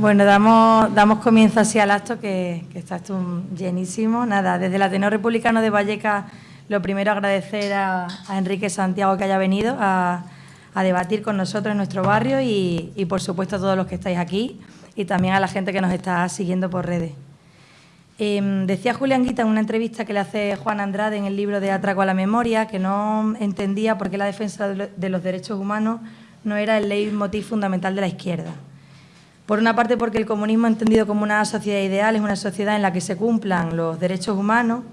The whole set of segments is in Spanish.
Bueno, damos, damos comienzo así al acto, que, está esto llenísimo. Nada, desde el Ateneo Republicano de Vallecas, lo primero agradecer a, Enrique Santiago que haya venido a, debatir con nosotros en nuestro barrio y, y, por supuesto, a todos los que estáis aquí y también a la gente que nos está siguiendo por redes. Em, decía Julián Guita en una entrevista que le hace Juan Andrade en el libro de Atraco a la Memoria que no entendía por qué la defensa de los derechos humanos no era el leitmotiv fundamental de la izquierda. Por una parte, porque el comunismo entendido como una sociedad ideal es una sociedad en la que se cumplan los derechos humanos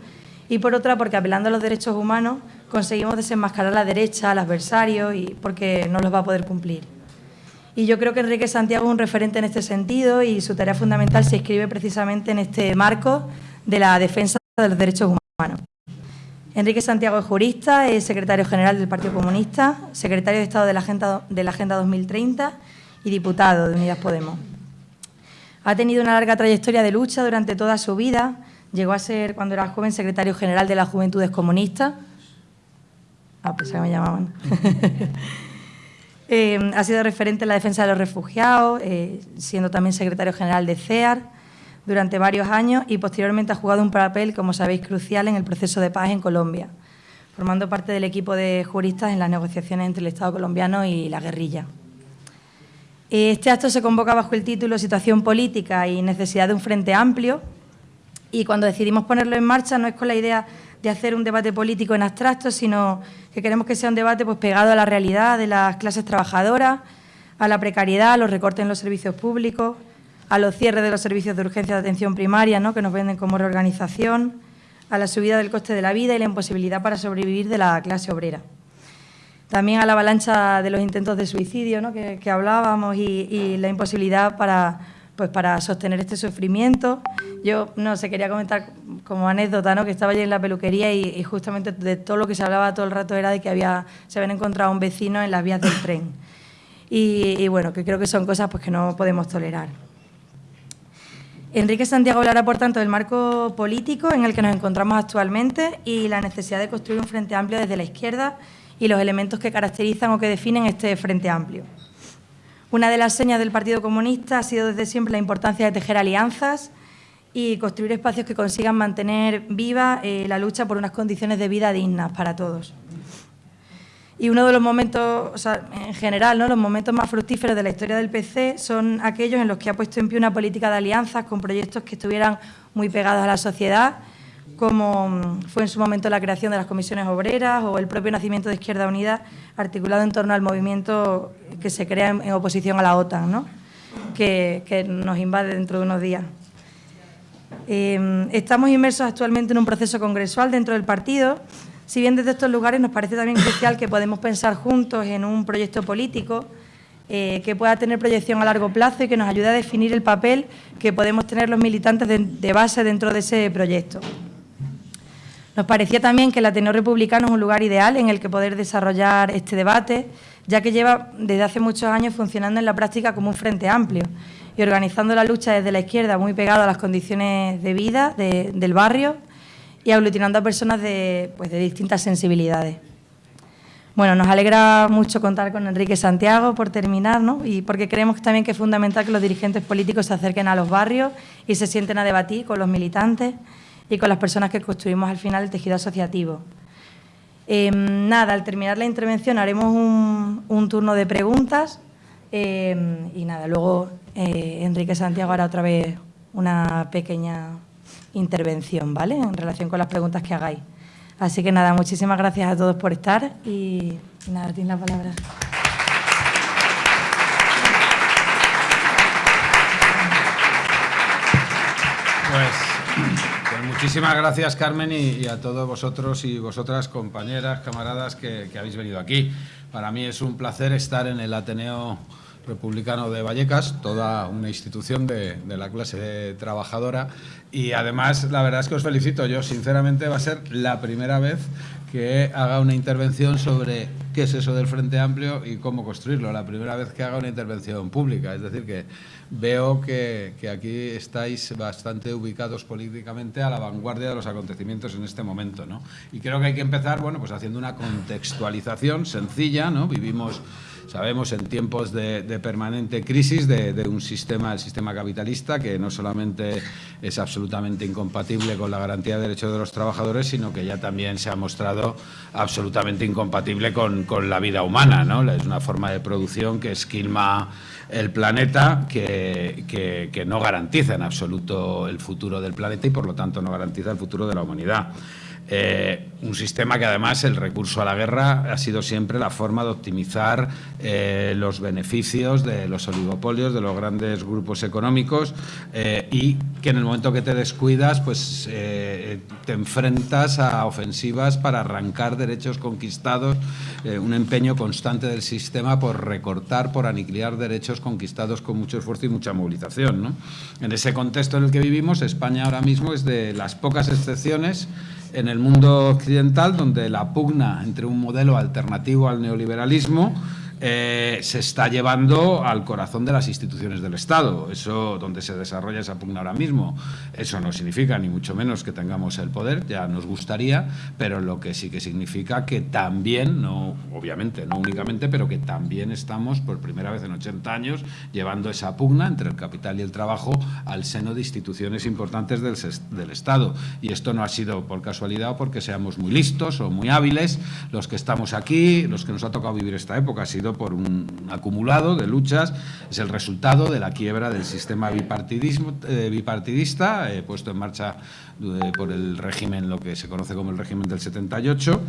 y por otra, porque apelando a los derechos humanos conseguimos desenmascarar a la derecha, al adversario, y porque no los va a poder cumplir. Y yo creo que Enrique Santiago es un referente en este sentido y su tarea fundamental se inscribe precisamente en este marco de la defensa de los derechos humanos. Enrique Santiago es jurista, es secretario general del Partido Comunista, secretario de Estado de la Agenda, de la Agenda 2030 y diputado de Unidas Podemos. Ha tenido una larga trayectoria de lucha durante toda su vida. Llegó a ser, cuando era joven, secretario general de las Juventudes Comunistas. Ah, que me llamaban. Eh, ha sido referente en la defensa de los refugiados, eh, siendo también secretario general de CEAR durante varios años y posteriormente ha jugado un papel, como sabéis, crucial en el proceso de paz en Colombia, formando parte del equipo de juristas en las negociaciones entre el Estado colombiano y la guerrilla. Este acto se convoca bajo el título Situación política y necesidad de un frente amplio y cuando decidimos ponerlo en marcha no es con la idea de hacer un debate político en abstracto, sino que queremos que sea un debate pues, pegado a la realidad de las clases trabajadoras, a la precariedad, a los recortes en los servicios públicos, a los cierres de los servicios de urgencia de atención primaria, ¿no? que nos venden como reorganización, a la subida del coste de la vida y la imposibilidad para sobrevivir de la clase obrera. También a la avalancha de los intentos de suicidio ¿no? que, hablábamos y, la imposibilidad para, pues, para sostener este sufrimiento. Yo no sé, quería comentar como anécdota ¿no? que estaba allí en la peluquería y, justamente de todo lo que se hablaba todo el rato era de que había, se habían encontrado un vecino en las vías del tren. Y, y bueno, que creo que son cosas pues, que no podemos tolerar. Enrique Santiago hablará, por tanto, del marco político en el que nos encontramos actualmente y la necesidad de construir un frente amplio desde la izquierda y los elementos que caracterizan o que definen este frente amplio. Una de las señas del Partido Comunista ha sido desde siempre la importancia de tejer alianzas y construir espacios que consigan mantener viva eh, la lucha por unas condiciones de vida dignas para todos. Y uno de los momentos, o sea, en general, ¿no? los momentos más fructíferos de la historia del PC son aquellos en los que ha puesto en pie una política de alianzas con proyectos que estuvieran muy pegados a la sociedad, como fue en su momento la creación de las comisiones obreras o el propio nacimiento de Izquierda Unida, articulado en torno al movimiento que se crea en, oposición a la OTAN, ¿no? que, nos invade dentro de unos días. Eh, estamos inmersos actualmente en un proceso congresual dentro del partido si bien desde estos lugares nos parece también crucial que podemos pensar juntos en un proyecto político eh, que pueda tener proyección a largo plazo y que nos ayude a definir el papel que podemos tener los militantes de, base dentro de ese proyecto. Nos parecía también que el Ateneo Republicano es un lugar ideal en el que poder desarrollar este debate, ya que lleva desde hace muchos años funcionando en la práctica como un frente amplio y organizando la lucha desde la izquierda muy pegado a las condiciones de vida del barrio y aglutinando a personas de, pues, de distintas sensibilidades. Bueno, nos alegra mucho contar con Enrique Santiago por terminar, ¿no? Y porque creemos también que es fundamental que los dirigentes políticos se acerquen a los barrios y se sienten a debatir con los militantes y con las personas que construimos al final el tejido asociativo. Em, nada, al terminar la intervención haremos un, turno de preguntas em, y nada, luego eh, Enrique Santiago hará otra vez una pequeña intervención, ¿vale? En relación con las preguntas que hagáis. Así que nada, muchísimas gracias a todos por estar y nada, tienes la palabra. Pues, muchísimas gracias Carmen y, a todos vosotros y vosotras, compañeras, camaradas que habéis venido aquí. Para mí es un placer estar en el Ateneo Republicano de Vallecas, toda una institución de, la clase trabajadora. Y además la verdad es que os felicito, yo sinceramente va a ser la primera vez que haga una intervención sobre qué es eso del Frente Amplio y cómo construirlo, la primera vez que haga una intervención pública, es decir que veo que, que aquí estáis bastante ubicados políticamente a la vanguardia de los acontecimientos en este momento, ¿no? Y creo que hay que empezar, bueno, pues haciendo una contextualización sencilla, ¿no? Vivimos Sabemos en tiempos de, permanente crisis de, de, un sistema, el sistema capitalista, que no solamente es absolutamente incompatible con la garantía de derechos de los trabajadores, sino que ya también se ha mostrado absolutamente incompatible con, con la vida humana. ¿no? Es una forma de producción que esquilma el planeta, que, que, no garantiza en absoluto el futuro del planeta y por lo tanto no garantiza el futuro de la humanidad. Eh, un sistema que además el recurso a la guerra ha sido siempre la forma de optimizar eh, los beneficios de los oligopolios, de los grandes grupos económicos eh, y que en el momento que te descuidas pues te enfrentas a ofensivas para arrancar derechos conquistados, un empeño constante del sistema por recortar, por aniquilar derechos conquistados con mucho esfuerzo y mucha movilización. En ese contexto en el que vivimos, España ahora mismo es de las pocas excepciones en el mundo occidental, donde la pugna entre un modelo alternativo al neoliberalismo eh, se está llevando al corazón de las instituciones del Estado. Eso, donde se desarrolla esa pugna ahora mismo, eso no significa ni mucho menos que tengamos el poder, ya nos gustaría, pero lo que sí que significa que también, no, obviamente, no únicamente, pero que también estamos por primera vez en 80 años llevando esa pugna entre el capital y el trabajo al seno de instituciones importantes del, del Estado. Y esto no ha sido por casualidad o porque seamos muy listos o muy hábiles los que estamos aquí, los que nos ha tocado vivir esta época, ha sido por un acumulado de luchas, es el resultado de la quiebra del sistema bipartidismo, eh, bipartidista eh, puesto en marcha eh, por el régimen, lo que se conoce como el régimen del 78,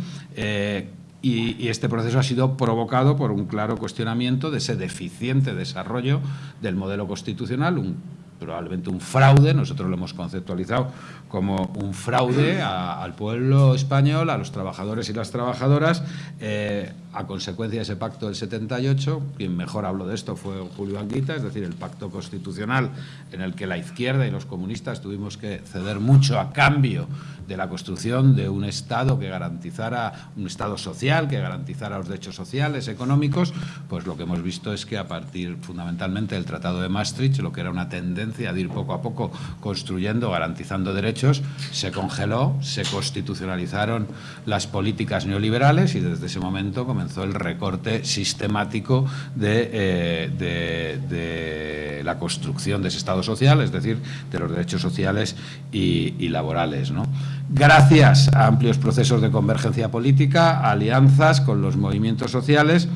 y, este proceso ha sido provocado por un claro cuestionamiento de ese deficiente desarrollo del modelo constitucional, un probablemente un fraude, nosotros lo hemos conceptualizado como un fraude al pueblo español, a los trabajadores y las trabajadoras, eh, a consecuencia de ese pacto del 78, quien mejor habló de esto fue Julio Anguita, es decir, el pacto constitucional en el que la izquierda y los comunistas tuvimos que ceder mucho a cambio de la construcción de un Estado que garantizara, un Estado social, que garantizara los derechos sociales, económicos, pues lo que hemos visto es que a partir fundamentalmente del Tratado de Maastricht, lo que era una tendencia de ir poco a poco construyendo, garantizando derechos, se congeló, se constitucionalizaron las políticas neoliberales y desde ese momento comenzó el recorte sistemático de, eh, de, la construcción de ese Estado social, es decir, de los derechos sociales y, y laborales. ¿no? Gracias a amplios procesos de convergencia política, alianzas con los movimientos sociales,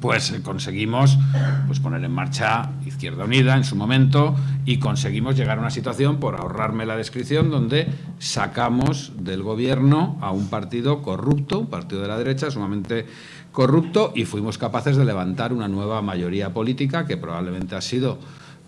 pues eh, conseguimos pues, poner en marcha Izquierda Unida en su momento y conseguimos llegar a una situación, por ahorrarme la descripción, donde sacamos del gobierno a un partido corrupto, un partido de la derecha sumamente corrupto y fuimos capaces de levantar una nueva mayoría política que probablemente ha sido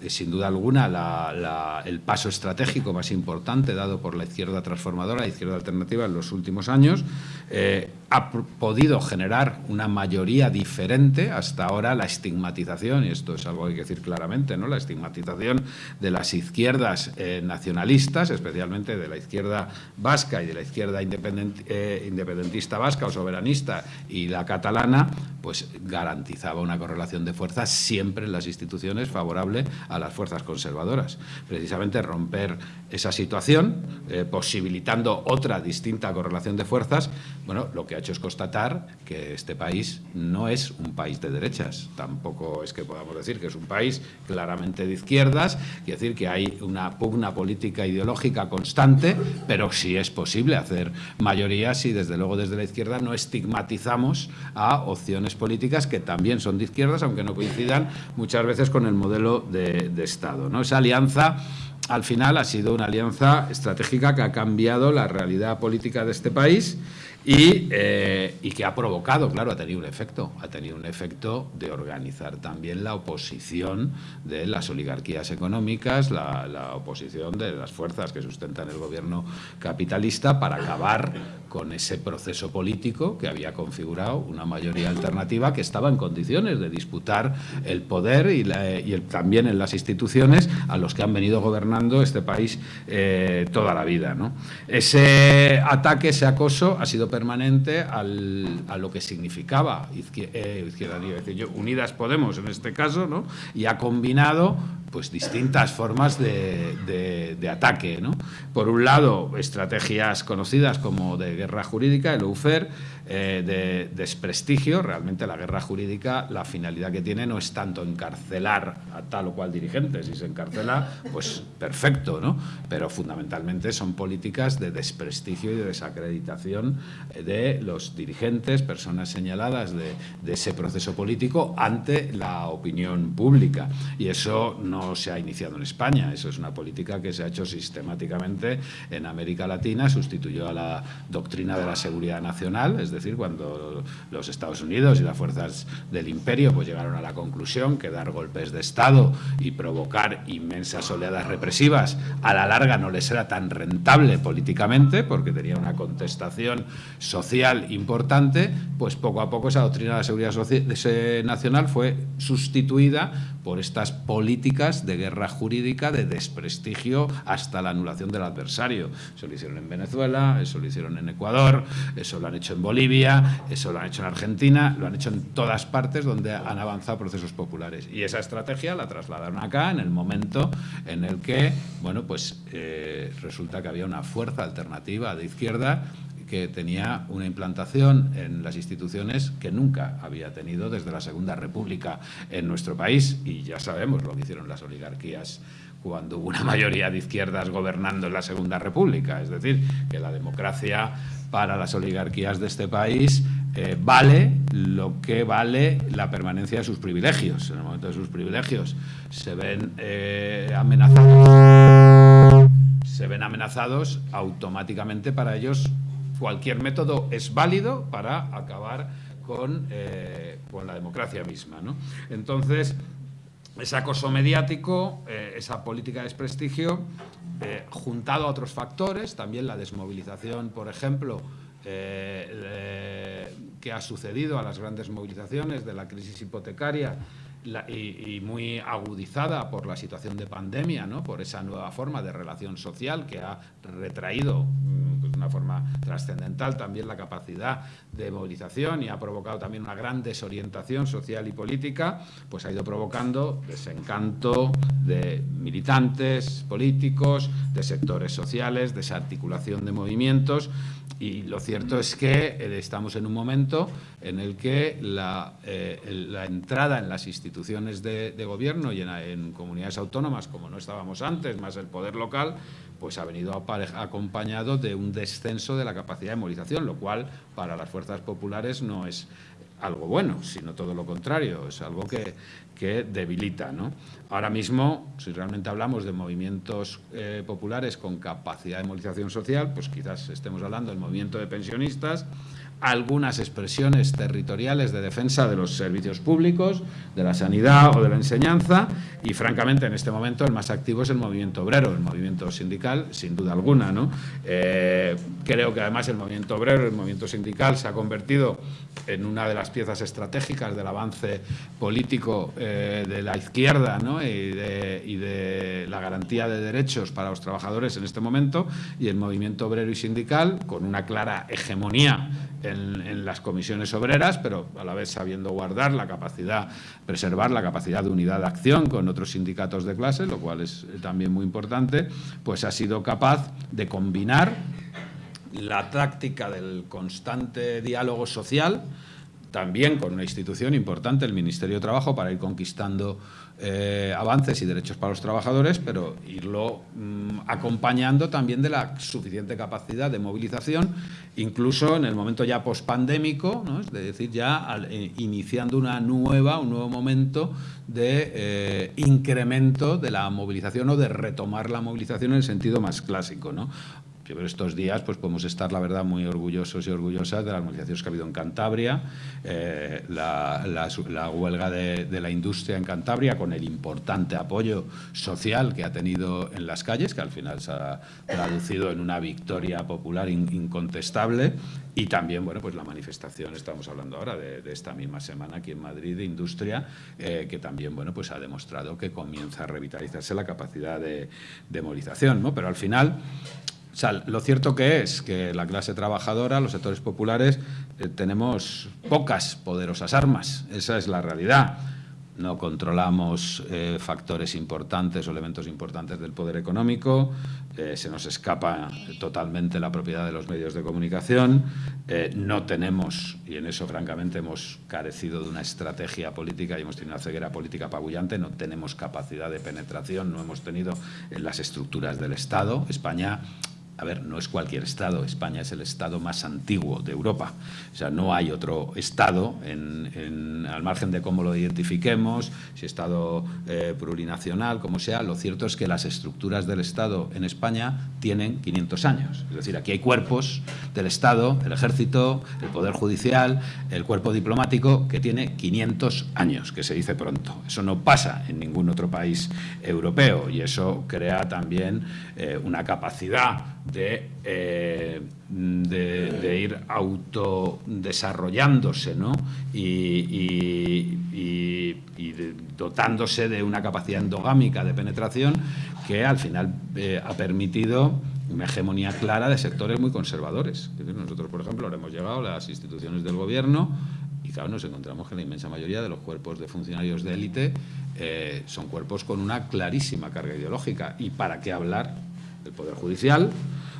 eh, sin duda alguna el paso estratégico más importante dado por la izquierda transformadora, la izquierda alternativa en los últimos años, eh, ha podido generar una mayoría diferente hasta ahora la estigmatización, y esto es algo que hay que decir claramente, ¿no? la estigmatización de las izquierdas eh, nacionalistas, especialmente de la izquierda vasca y de la izquierda independentista vasca o soberanista y la catalana, pues garantizaba una correlación de fuerzas siempre en las instituciones favorable a las fuerzas conservadoras. Precisamente romper esa situación, eh, posibilitando otra distinta correlación de fuerzas, bueno, lo que ha hecho es constatar que este país no es un país de derechas, tampoco es que podamos decir que es un país claramente de izquierdas, quiere decir que hay una pugna política ideológica constante, pero sí es posible hacer mayorías y desde luego desde la izquierda no estigmatizamos a opciones políticas que también son de izquierdas, aunque no coincidan muchas veces con el modelo de de, Estado. ¿no? Esa alianza al final ha sido una alianza estratégica que ha cambiado la realidad política de este país eh, y, que ha provocado, claro, ha tenido un efecto, ha tenido un efecto de organizar también la oposición de las oligarquías económicas, la, la oposición de las fuerzas que sustentan el gobierno capitalista para acabar con ese proceso político que había configurado una mayoría alternativa que estaba en condiciones de disputar el poder y, también en las instituciones a los que han venido gobernando este país eh, toda la vida. Ese ataque, ese acoso ha sido permanente a lo que significaba eh, Izquierda, Unidas Podemos en este caso, y ha combinado pues distintas formas de, ataque. Por un lado, estrategias conocidas como de guerra jurídica, el UFER, eh, de desprestigio. Realmente la guerra jurídica, la finalidad que tiene no es tanto encarcelar a tal o cual dirigente. Si se encarcela, pues perfecto, ¿no? Pero fundamentalmente son políticas de desprestigio y de desacreditación de los dirigentes, personas señaladas de, de ese proceso político ante la opinión pública. Y eso no se ha iniciado en España, eso es una política que se ha hecho sistemáticamente en América Latina, sustituyó a la doctrina de la seguridad nacional, es decir, cuando los Estados Unidos y las fuerzas del imperio pues llegaron a la conclusión que dar golpes de Estado y provocar inmensas oleadas represivas a la larga no les era tan rentable políticamente porque tenía una contestación social importante, pues poco a poco esa doctrina de la seguridad nacional fue sustituida por estas políticas de guerra jurídica, de desprestigio hasta la anulación del adversario. Eso lo hicieron en Venezuela, eso lo hicieron en Ecuador, eso lo han hecho en Bolivia, eso lo han hecho en Argentina, lo han hecho en todas partes donde han avanzado procesos populares. Y esa estrategia la trasladaron acá en el momento en el que, bueno, pues eh, resulta que había una fuerza alternativa de izquierda que tenía una implantación en las instituciones que nunca había tenido desde la Segunda República en nuestro país. Y ya sabemos lo que hicieron las oligarquías cuando hubo una mayoría de izquierdas gobernando en la Segunda República. Es decir, que la democracia para las oligarquías de este país eh, vale lo que vale la permanencia de sus privilegios. En el momento de sus privilegios se ven eh, amenazados se ven amenazados automáticamente para ellos cualquier método es válido para acabar con, eh, con la democracia misma. ¿no? Entonces, ese acoso mediático, eh, esa política de desprestigio, eh, juntado a otros factores, también la desmovilización, por ejemplo, que ha sucedido a las grandes movilizaciones de la crisis hipotecaria y, muy agudizada por la situación de pandemia, ¿no? por esa nueva forma de relación social que ha retraído mm, pues, de una forma trascendental también la capacidad de movilización y ha provocado también una gran desorientación social y política, pues ha ido provocando desencanto de militantes políticos, de sectores sociales, desarticulación de movimientos y lo cierto es que eh, estamos en un momento en el que la, eh, entrada en las instituciones de, gobierno y en, comunidades autónomas, como no estábamos antes, más el poder local, pues ha venido acompañado de un descenso de la capacidad de movilización, lo cual para las fuerzas populares no es algo bueno, sino todo lo contrario, es algo que, que debilita. ¿no? Ahora mismo, si realmente hablamos de movimientos eh, populares con capacidad de movilización social, pues quizás estemos hablando del movimiento de pensionistas, algunas expresiones territoriales de defensa de los servicios públicos, de la sanidad o de la enseñanza y francamente en este momento el más activo es el movimiento obrero, el movimiento sindical sin duda alguna. ¿no? Eh, creo que además el movimiento obrero, el movimiento sindical se ha convertido en una de las piezas estratégicas del avance político eh, de la izquierda ¿no? y, de, y de la garantía de derechos para los trabajadores en este momento y el movimiento obrero y sindical con una clara hegemonía en, las comisiones obreras, pero a la vez sabiendo guardar la capacidad, preservar la capacidad de unidad de acción con otros sindicatos de clase, lo cual es también muy importante, pues ha sido capaz de combinar la táctica del constante diálogo social, también con una institución importante, el Ministerio de Trabajo, para ir conquistando eh, avances y derechos para los trabajadores, pero irlo mm, acompañando también de la suficiente capacidad de movilización, incluso en el momento ya pospandémico, es decir, ya eh, iniciando una nueva, un nuevo momento de eh, incremento de la movilización o de retomar la movilización en el sentido más clásico. ¿no? Yo estos días pues podemos estar, la verdad, muy orgullosos y orgullosas de las movilizaciones que ha habido en Cantabria, eh, la, huelga de, la industria en Cantabria, con el importante apoyo social que ha tenido en las calles, que al final se ha traducido en una victoria popular incontestable, y también, bueno, pues la manifestación, estamos hablando ahora de, esta misma semana aquí en Madrid, de industria, eh, que también, bueno, pues ha demostrado que comienza a revitalizarse la capacidad de, de movilización, ¿no? Pero al final lo cierto que es que la clase trabajadora, los sectores populares, eh, tenemos pocas poderosas armas. Esa es la realidad. no controlamos eh, factores importantes o elementos importantes del poder económico, eh, se nos escapa totalmente la propiedad de los medios de comunicación, no tenemos, y en eso francamente hemos carecido de una estrategia política y hemos tenido una ceguera política apabullante, no tenemos capacidad de penetración, no hemos tenido en las estructuras del Estado. España a ver, no es cualquier Estado, España es el Estado más antiguo de Europa. O sea, no hay otro Estado, al margen de cómo lo identifiquemos, si Estado eh, plurinacional, como sea, lo cierto es que las estructuras del Estado en España tienen 500 años. Es decir, aquí hay cuerpos del Estado, el Ejército, el Poder Judicial, el cuerpo diplomático, que tiene 500 años, que se dice pronto. Eso no pasa en ningún otro país europeo y eso crea también eh, una capacidad eh, de, de, ir autodesarrollándose ¿no? y, dotándose de una capacidad endogámica de penetración que al final eh, ha permitido una hegemonía clara de sectores muy conservadores. Nosotros, por ejemplo, ahora hemos llegado a las instituciones del gobierno y claro, nos encontramos que la inmensa mayoría de los cuerpos de funcionarios de élite eh, son cuerpos con una clarísima carga ideológica. ¿Y para qué hablar del Poder Judicial?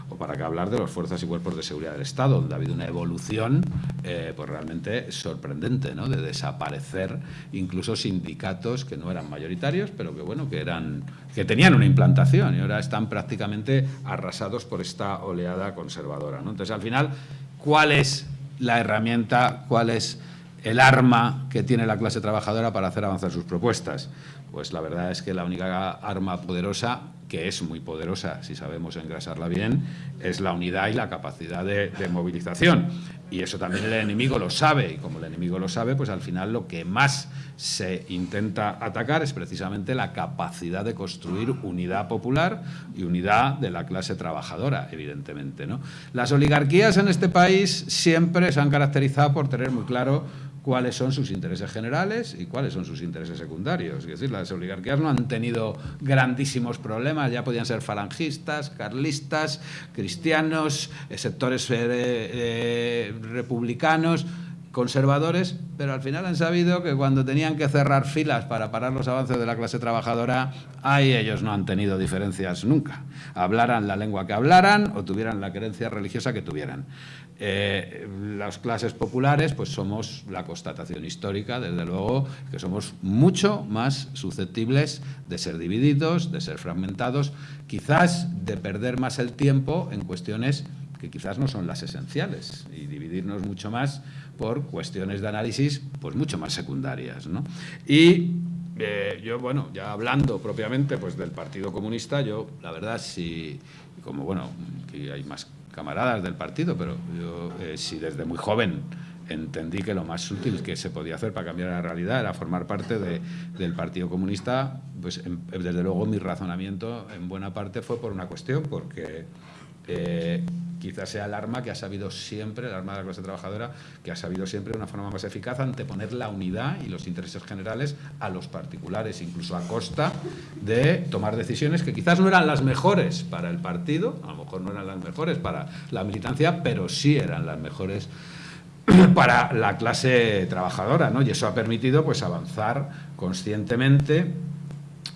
o para qué hablar de las fuerzas y cuerpos de seguridad del Estado, donde ha habido una evolución eh, pues realmente sorprendente, ¿no? de desaparecer incluso sindicatos que no eran mayoritarios, pero que bueno, que eran que tenían una implantación y ahora están prácticamente arrasados por esta oleada conservadora. Entonces, al final, ¿cuál es la herramienta, cuál es el arma que tiene la clase trabajadora para hacer avanzar sus propuestas? Pues la verdad es que la única arma poderosa que es muy poderosa si sabemos engrasarla bien, es la unidad y la capacidad de, movilización. Y eso también el enemigo lo sabe, y como el enemigo lo sabe, pues al final lo que más se intenta atacar es precisamente la capacidad de construir unidad popular y unidad de la clase trabajadora, evidentemente. ¿no? Las oligarquías en este país siempre se han caracterizado por tener muy claro cuáles son sus intereses generales y cuáles son sus intereses secundarios. Es decir, las oligarquías no han tenido grandísimos problemas, ya podían ser falangistas, carlistas, cristianos, eh, sectores eh, eh, republicanos, conservadores, pero al final han sabido que cuando tenían que cerrar filas para parar los avances de la clase trabajadora, ahí ellos no han tenido diferencias nunca. Hablaran la lengua que hablaran o tuvieran la creencia religiosa que tuvieran. Eh, las clases populares, pues somos la constatación histórica, desde luego, que somos mucho más susceptibles de ser divididos, de ser fragmentados, quizás de perder más el tiempo en cuestiones que quizás no son las esenciales y dividirnos mucho más por cuestiones de análisis pues mucho más secundarias. ¿no? Y eh, yo, bueno, ya hablando propiamente pues, del Partido Comunista, yo la verdad, si, como bueno, que hay más camaradas del partido, pero yo eh, si desde muy joven entendí que lo más útil que se podía hacer para cambiar la realidad era formar parte de, del Partido Comunista, pues desde luego mi razonamiento en buena parte fue por una cuestión, porque quizás sea el arma que ha sabido siempre, el arma de la clase trabajadora, que ha sabido siempre de una forma más eficaz anteponer la unidad y los intereses generales a los particulares, incluso a costa de tomar decisiones que quizás no eran las mejores para el partido, a lo mejor no eran las mejores para la militancia, pero sí eran las mejores para la clase trabajadora, ¿no? Y eso ha permitido pues avanzar conscientemente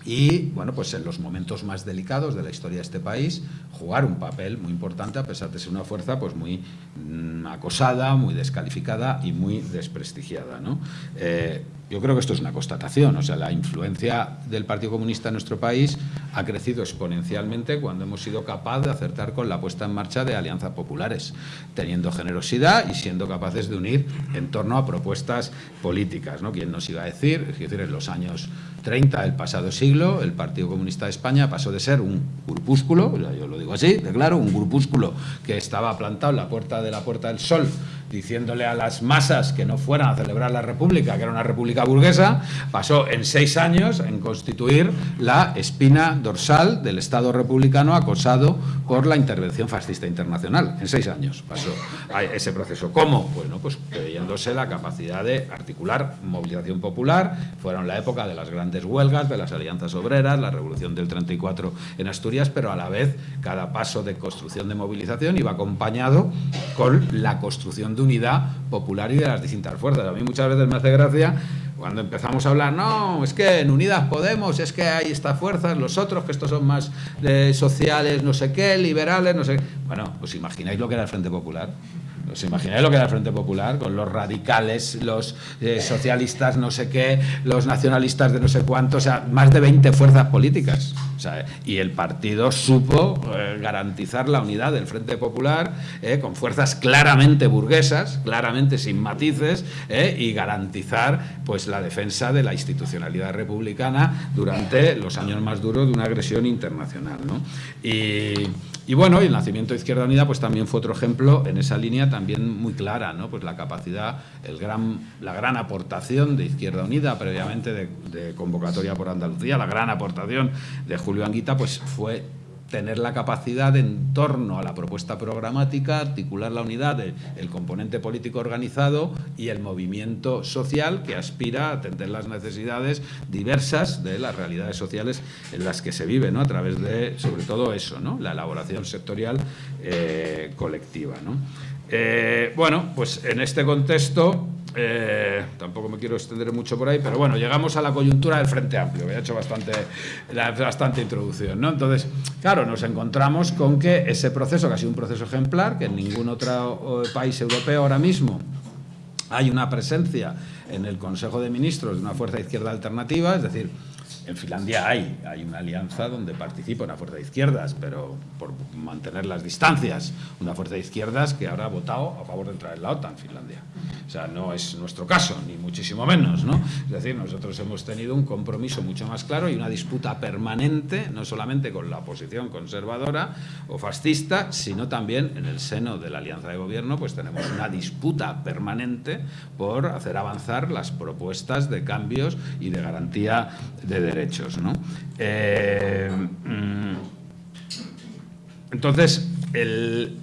y, bueno, pues en los momentos más delicados de la historia de este país, jugar un papel muy importante a pesar de ser una fuerza pues muy mm, acosada, muy descalificada y muy desprestigiada. ¿no? Eh, yo creo que esto es una constatación, o sea, la influencia del Partido Comunista en nuestro país ha crecido exponencialmente cuando hemos sido capaces de acertar con la puesta en marcha de alianzas populares, teniendo generosidad y siendo capaces de unir en torno a propuestas políticas. ¿no? ¿Quién nos iba a decir? Es decir, en los años 30 del pasado siglo, el Partido Comunista de España pasó de ser un grupúsculo, yo lo digo así, de claro, un grupúsculo que estaba plantado en la puerta de la Puerta del Sol diciéndole a las masas que no fueran a celebrar la República, que era una república burguesa, pasó en seis años en constituir la espina dorsal del Estado republicano acosado por la intervención fascista internacional. En seis años pasó ese proceso. ¿Cómo? Bueno, pues creyéndose la capacidad de articular movilización popular. Fueron la época de las grandes huelgas, de las alianzas obreras, la revolución del 34 en Asturias, pero a la vez cada paso de construcción de movilización iba acompañado con la construcción de unidad popular y de las distintas fuerzas. A mí muchas veces me hace gracia Cuando empezamos a hablar, no, es que en Unidas Podemos, es que hay estas fuerzas, los otros, que estos son más eh, sociales, no sé qué, liberales, no sé qué. Bueno, ¿os imagináis lo que era el Frente Popular? ¿Os imagináis lo que era el Frente Popular? Con los radicales, los eh, socialistas, no sé qué, los nacionalistas de no sé cuánto, o sea, más de 20 fuerzas políticas. y el partido supo eh, garantizar la unidad del Frente Popular eh, con fuerzas claramente burguesas, claramente sin matices, y garantizar pues, la defensa de la institucionalidad republicana durante los años más duros de una agresión internacional. ¿no? Y y bueno, el nacimiento de Izquierda Unida pues también fue otro ejemplo en esa línea también muy clara, ¿no? Pues la capacidad, el gran, la gran aportación de Izquierda Unida previamente de, de convocatoria por Andalucía, la gran aportación de Julio Anguita pues fue tener la capacidad en torno a la propuesta programática, articular la unidad del componente político organizado y el movimiento social que aspira a atender las necesidades diversas de las realidades sociales en las que se vive, ¿no? a través de, sobre todo eso, ¿no? la elaboración sectorial eh, colectiva. ¿no? Eh, bueno, pues en este contexto eh, tampoco me quiero extender mucho por ahí, pero bueno, llegamos a la coyuntura del Frente Amplio, que he hecho bastante, bastante introducción. ¿no? Entonces, claro, nos encontramos con que ese proceso, que ha sido un proceso ejemplar, que en ningún otro país europeo ahora mismo hay una presencia en el Consejo de Ministros de una fuerza izquierda alternativa, es decir, en Finlandia hay, hay una alianza donde participa una fuerza de izquierdas, pero por mantener las distancias, una fuerza de izquierdas que ahora ha votado a favor de entrar en la OTAN, Finlandia. O sea, no es nuestro caso, ni muchísimo menos, ¿no? Es decir, nosotros hemos tenido un compromiso mucho más claro y una disputa permanente, no solamente con la oposición conservadora o fascista, sino también en el seno de la alianza de gobierno, pues tenemos una disputa permanente por hacer avanzar las propuestas de cambios y de garantía de derechos. ¿no? Eh, mm, entonces, eh,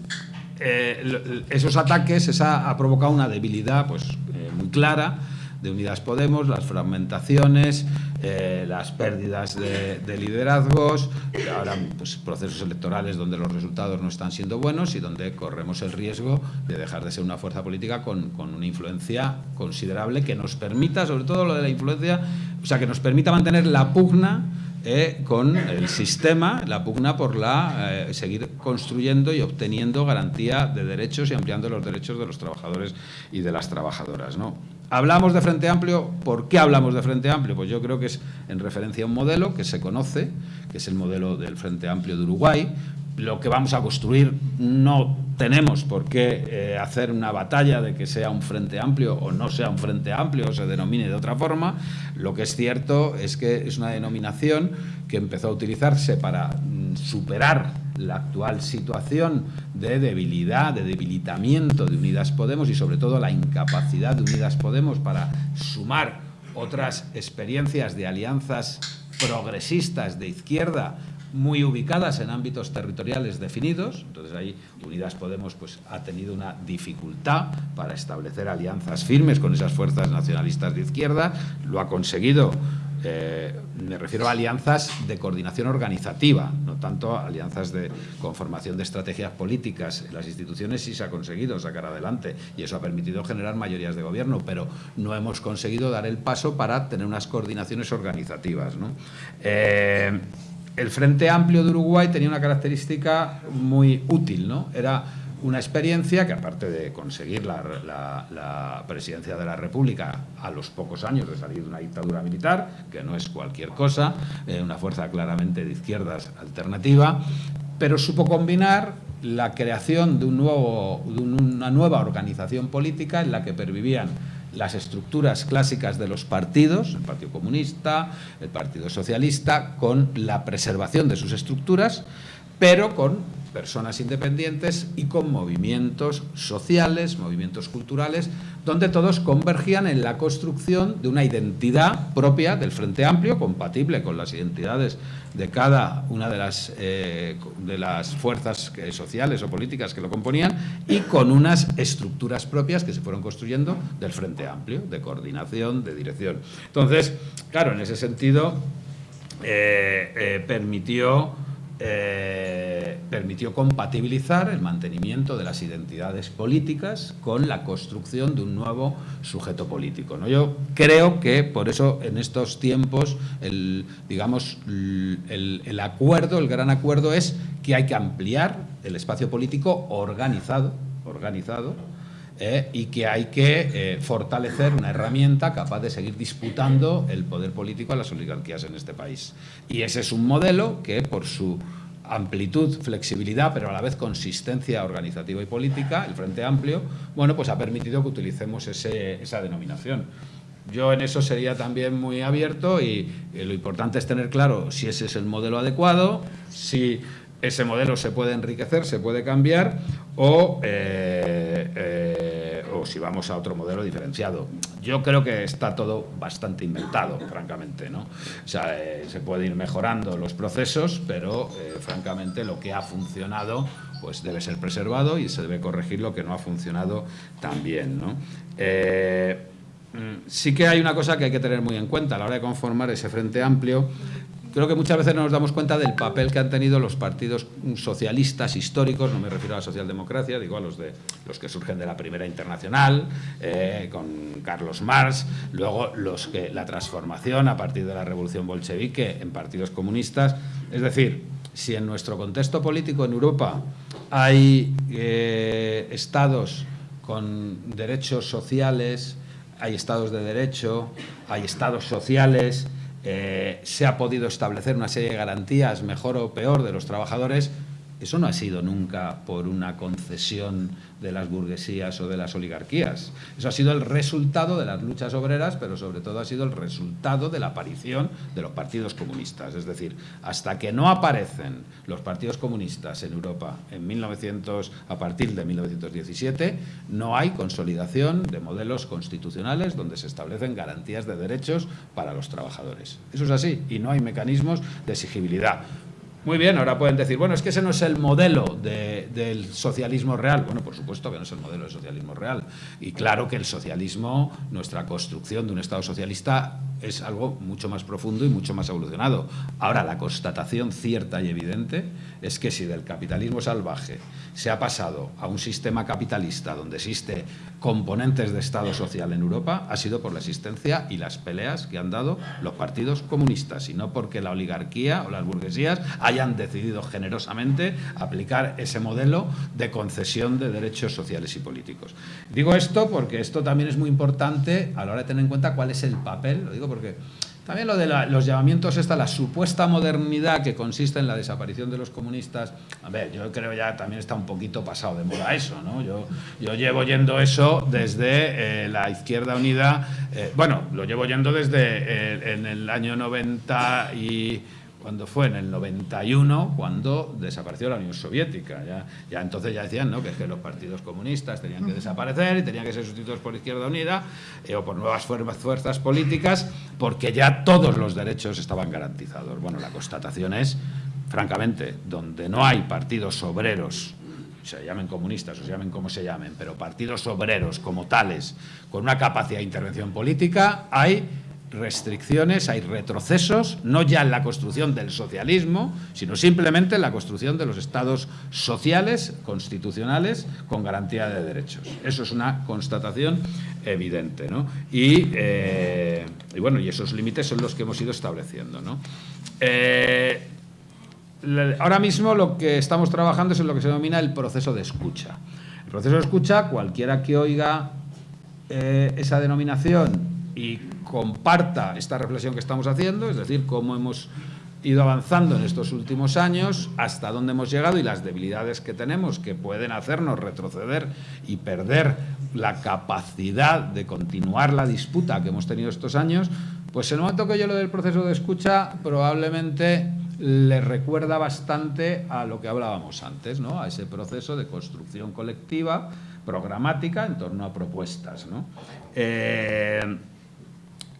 esos ataques esa, ha provocado una debilidad pues, eh, muy clara de Unidas Podemos, las fragmentaciones, las pérdidas de, liderazgos, ahora pues, procesos electorales donde los resultados no están siendo buenos y donde corremos el riesgo de dejar de ser una fuerza política con, con una influencia considerable que nos permita, sobre todo lo de la influencia, o sea, que nos permita mantener la pugna eh, con el sistema, la pugna por la eh, seguir construyendo y obteniendo garantía de derechos y ampliando los derechos de los trabajadores y de las trabajadoras. ¿no? Hablamos de Frente Amplio, ¿por qué hablamos de Frente Amplio? Pues yo creo que es en referencia a un modelo que se conoce, que es el modelo del Frente Amplio de Uruguay, lo que vamos a construir no tenemos por qué eh, hacer una batalla de que sea un frente amplio o no sea un frente amplio o se denomine de otra forma. Lo que es cierto es que es una denominación que empezó a utilizarse para mm, superar la actual situación de debilidad, de debilitamiento de Unidas Podemos y sobre todo la incapacidad de Unidas Podemos para sumar otras experiencias de alianzas progresistas de izquierda muy ubicadas en ámbitos territoriales definidos, entonces ahí Unidas Podemos pues, ha tenido una dificultad para establecer alianzas firmes con esas fuerzas nacionalistas de izquierda, lo ha conseguido, eh, me refiero a alianzas de coordinación organizativa, no tanto alianzas de conformación de estrategias políticas. En las instituciones sí se ha conseguido sacar adelante y eso ha permitido generar mayorías de gobierno, pero no hemos conseguido dar el paso para tener unas coordinaciones organizativas. ¿no? Eh, el Frente Amplio de Uruguay tenía una característica muy útil, ¿no? Era una experiencia que, aparte de conseguir la, presidencia de la República a los pocos años de salir de una dictadura militar, que no es cualquier cosa, eh, una fuerza claramente de izquierdas alternativa, pero supo combinar la creación de, una nueva organización política en la que pervivían las estructuras clásicas de los partidos, el Partido Comunista, el Partido Socialista, con la preservación de sus estructuras, pero con personas independientes y con movimientos sociales, movimientos culturales, donde todos convergían en la construcción de una identidad propia del Frente Amplio, compatible con las identidades de cada una de las, eh, de las fuerzas sociales o políticas que lo componían y con unas estructuras propias que se fueron construyendo del Frente Amplio, de coordinación, de dirección. Entonces, claro, en ese sentido, eh, eh, permitió eh, permitió compatibilizar el mantenimiento de las identidades políticas con la construcción de un nuevo sujeto político. ¿no? Yo creo que por eso en estos tiempos el, digamos, el, el acuerdo, el gran acuerdo es que hay que ampliar el espacio político organizado, organizado eh, y que hay que eh, fortalecer una herramienta capaz de seguir disputando el poder político a las oligarquías en este país. Y ese es un modelo que, por su amplitud, flexibilidad, pero a la vez consistencia organizativa y política, el Frente Amplio, bueno, pues ha permitido que utilicemos esa denominación. Yo en eso sería también muy abierto y, y lo importante es tener claro si ese es el modelo adecuado, si ese modelo se puede enriquecer, se puede cambiar o, eh, eh, o, si vamos a otro modelo diferenciado. Yo creo que está todo bastante inventado, francamente. ¿no? O sea, eh, se puede ir mejorando los procesos, pero francamente lo que ha funcionado pues debe ser preservado y se debe corregir lo que no ha funcionado tan bien. ¿no? Mm, sí que hay una cosa que hay que tener muy en cuenta a la hora de conformar ese frente amplio creo que muchas veces no nos damos cuenta del papel que han tenido los partidos socialistas históricos, no me refiero a la socialdemocracia, digo a los, de, los que surgen de la Primera Internacional, eh, con Carlos Marx, luego los que, la transformación a partir de la Revolución Bolchevique en partidos comunistas. Es decir, si en nuestro contexto político en Europa hay eh, estados con derechos sociales, hay estados de derecho, hay estados sociales, eh, se ha podido establecer una serie de garantías, mejor o peor, de los trabajadores, eso no ha sido nunca por una concesión de las burguesías o de las oligarquías. Eso ha sido el resultado de las luchas obreras, pero sobre todo ha sido el resultado de la aparición de los partidos comunistas. Es decir, hasta que no aparecen los partidos comunistas en Europa en 1900, a partir de 1917, no hay consolidación de modelos constitucionales donde se establecen garantías de derechos para los trabajadores. Eso es así y no hay mecanismos de exigibilidad. Muy bien, ahora pueden decir, bueno, es que ese no es el modelo del socialismo real. Bueno, por supuesto que no es el modelo del socialismo real. Y claro que el socialismo, nuestra construcción de un Estado socialista, es algo mucho más profundo y mucho más evolucionado. Ahora, la constatación cierta y evidente es que si del capitalismo salvaje se ha pasado a un sistema capitalista donde existe componentes de Estado social en Europa, ha sido por la existencia y las peleas que han dado los partidos comunistas, y no porque la oligarquía o las burguesías hayan decidido generosamente aplicar ese modelo de concesión de derechos sociales y políticos. Digo esto porque esto también es muy importante a la hora de tener en cuenta cuál es el papel, lo digo porque también lo de los llamamientos, esta, la supuesta modernidad que consiste en la desaparición de los comunistas, a ver, yo creo ya también está un poquito pasado de moda eso, ¿no? Yo, yo llevo yendo eso desde eh, la Izquierda Unida, eh, bueno, lo llevo yendo desde eh, en el año 90 y cuando fue en el 91, cuando desapareció la Unión Soviética. Ya, ya entonces ya decían ¿no? que, que, los partidos comunistas tenían que desaparecer y tenían que ser sustituidos por Izquierda Unida eh, o por nuevas fuerzas políticas, porque ya todos los derechos estaban garantizados. Bueno, la constatación es, francamente, donde no hay partidos obreros se llamen comunistas o se llamen como se llamen, pero partidos obreros como tales, con una capacidad de intervención política, hay restricciones, hay retrocesos, no ya en la construcción del socialismo, sino simplemente en la construcción de los estados sociales, constitucionales, con garantía de derechos. Eso es una constatación evidente. ¿no? Y, eh, bueno, y esos límites son los que hemos ido estableciendo. ¿no? Eh, ahora mismo lo que estamos trabajando es en lo que se denomina el proceso de escucha. El proceso de escucha, cualquiera que oiga eh, esa denominación y comparta esta reflexión que estamos haciendo, es decir, cómo hemos ido avanzando en estos últimos años, hasta dónde hemos llegado y las debilidades que tenemos que pueden hacernos retroceder y perder la capacidad de continuar la disputa que hemos tenido estos años, pues en el momento que yo lo del proceso de escucha probablemente le recuerda bastante a lo que hablábamos antes, ¿no? a ese proceso de construcción colectiva, programática en torno a propuestas. ¿no? Eh,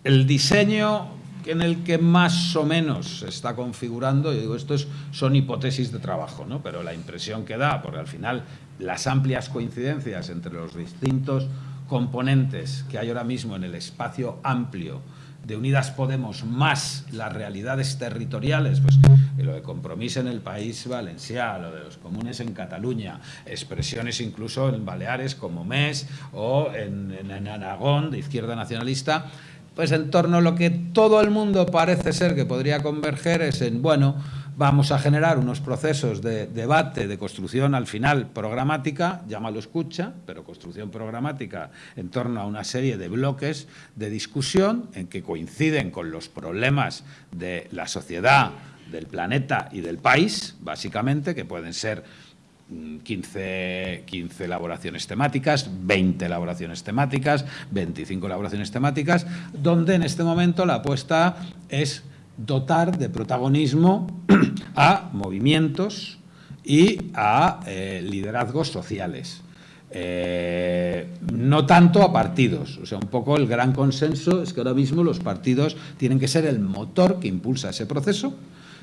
el diseño en el que más o menos se está configurando, yo digo, esto es, son hipótesis de trabajo, ¿no? pero la impresión que da, porque al final las amplias coincidencias entre los distintos componentes que hay ahora mismo en el espacio amplio de Unidas Podemos más las realidades territoriales, pues lo de compromiso en el país valenciano, lo de los comunes en Cataluña, expresiones incluso en Baleares como MES o en, en Aragón de izquierda nacionalista, pues en torno a lo que todo el mundo parece ser que podría converger es en, bueno, vamos a generar unos procesos de debate, de construcción al final programática, llámalo escucha, pero construcción programática en torno a una serie de bloques de discusión en que coinciden con los problemas de la sociedad, del planeta y del país, básicamente, que pueden ser 15, 15 elaboraciones temáticas, 20 elaboraciones temáticas, 25 elaboraciones temáticas, donde en este momento la apuesta es dotar de protagonismo a movimientos y a eh, liderazgos sociales. Eh, no tanto a partidos. O sea, un poco el gran consenso es que ahora mismo los partidos tienen que ser el motor que impulsa ese proceso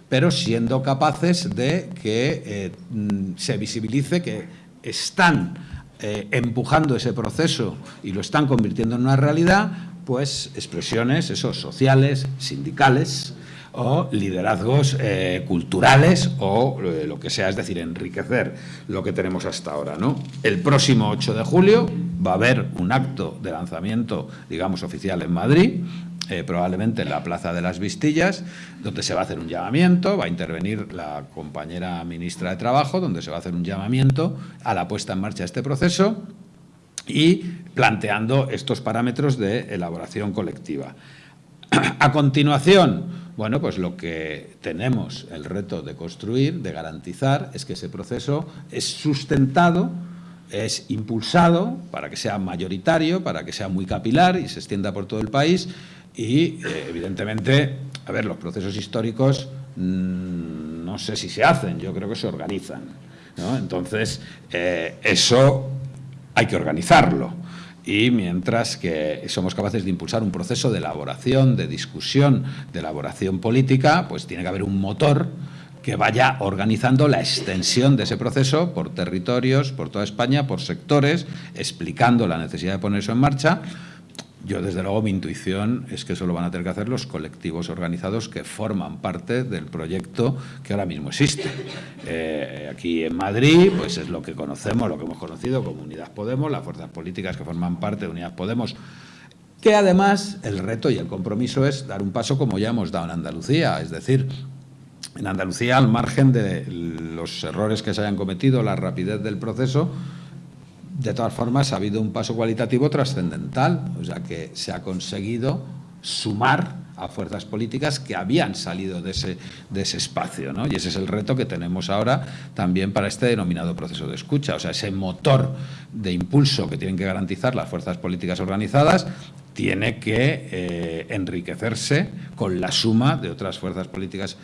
pero siendo capaces de que eh, mm, se visibilice que están eh, empujando ese proceso y lo están convirtiendo en una realidad, pues expresiones esos sociales, sindicales o liderazgos eh, culturales o lo que sea, es decir, enriquecer lo que tenemos hasta ahora. ¿no? El próximo 8 de julio va a haber un acto de lanzamiento, digamos, oficial en Madrid, eh, probablemente en la Plaza de las Vistillas, donde se va a hacer un llamamiento, va a intervenir la compañera ministra de Trabajo, donde se va a hacer un llamamiento a la puesta en marcha de este proceso y planteando estos parámetros de elaboración colectiva. A continuación, bueno, pues lo que tenemos el reto de construir, de garantizar, es que ese proceso es sustentado es impulsado para que sea mayoritario, para que sea muy capilar y se extienda por todo el país y, eh, evidentemente, a ver, los procesos históricos mm, no sé si se hacen, yo creo que se organizan. Entonces, eh, eso hay que organizarlo. Y mientras que somos capaces de impulsar un proceso de elaboración, de discusión, de elaboración política, pues tiene que haber un motor que vaya organizando la extensión de ese proceso por territorios, por toda España, por sectores, explicando la necesidad de poner eso en marcha, yo, desde luego, mi intuición es que eso lo van a tener que hacer los colectivos organizados que forman parte del proyecto que ahora mismo existe. Eh, aquí en Madrid, pues es lo que conocemos, lo que hemos conocido como Unidad Podemos, las fuerzas políticas que forman parte de Unidad Podemos, que además el reto y el compromiso es dar un paso como ya hemos dado en Andalucía, es decir, en Andalucía, al margen de los errores que se hayan cometido, la rapidez del proceso, de todas formas, ha habido un paso cualitativo trascendental, o sea que se ha conseguido sumar a fuerzas políticas que habían salido de ese, de ese espacio. ¿no? Y ese es el reto que tenemos ahora también para este denominado proceso de escucha. O sea, ese motor de impulso que tienen que garantizar las fuerzas políticas organizadas tiene que eh, enriquecerse con la suma de otras fuerzas políticas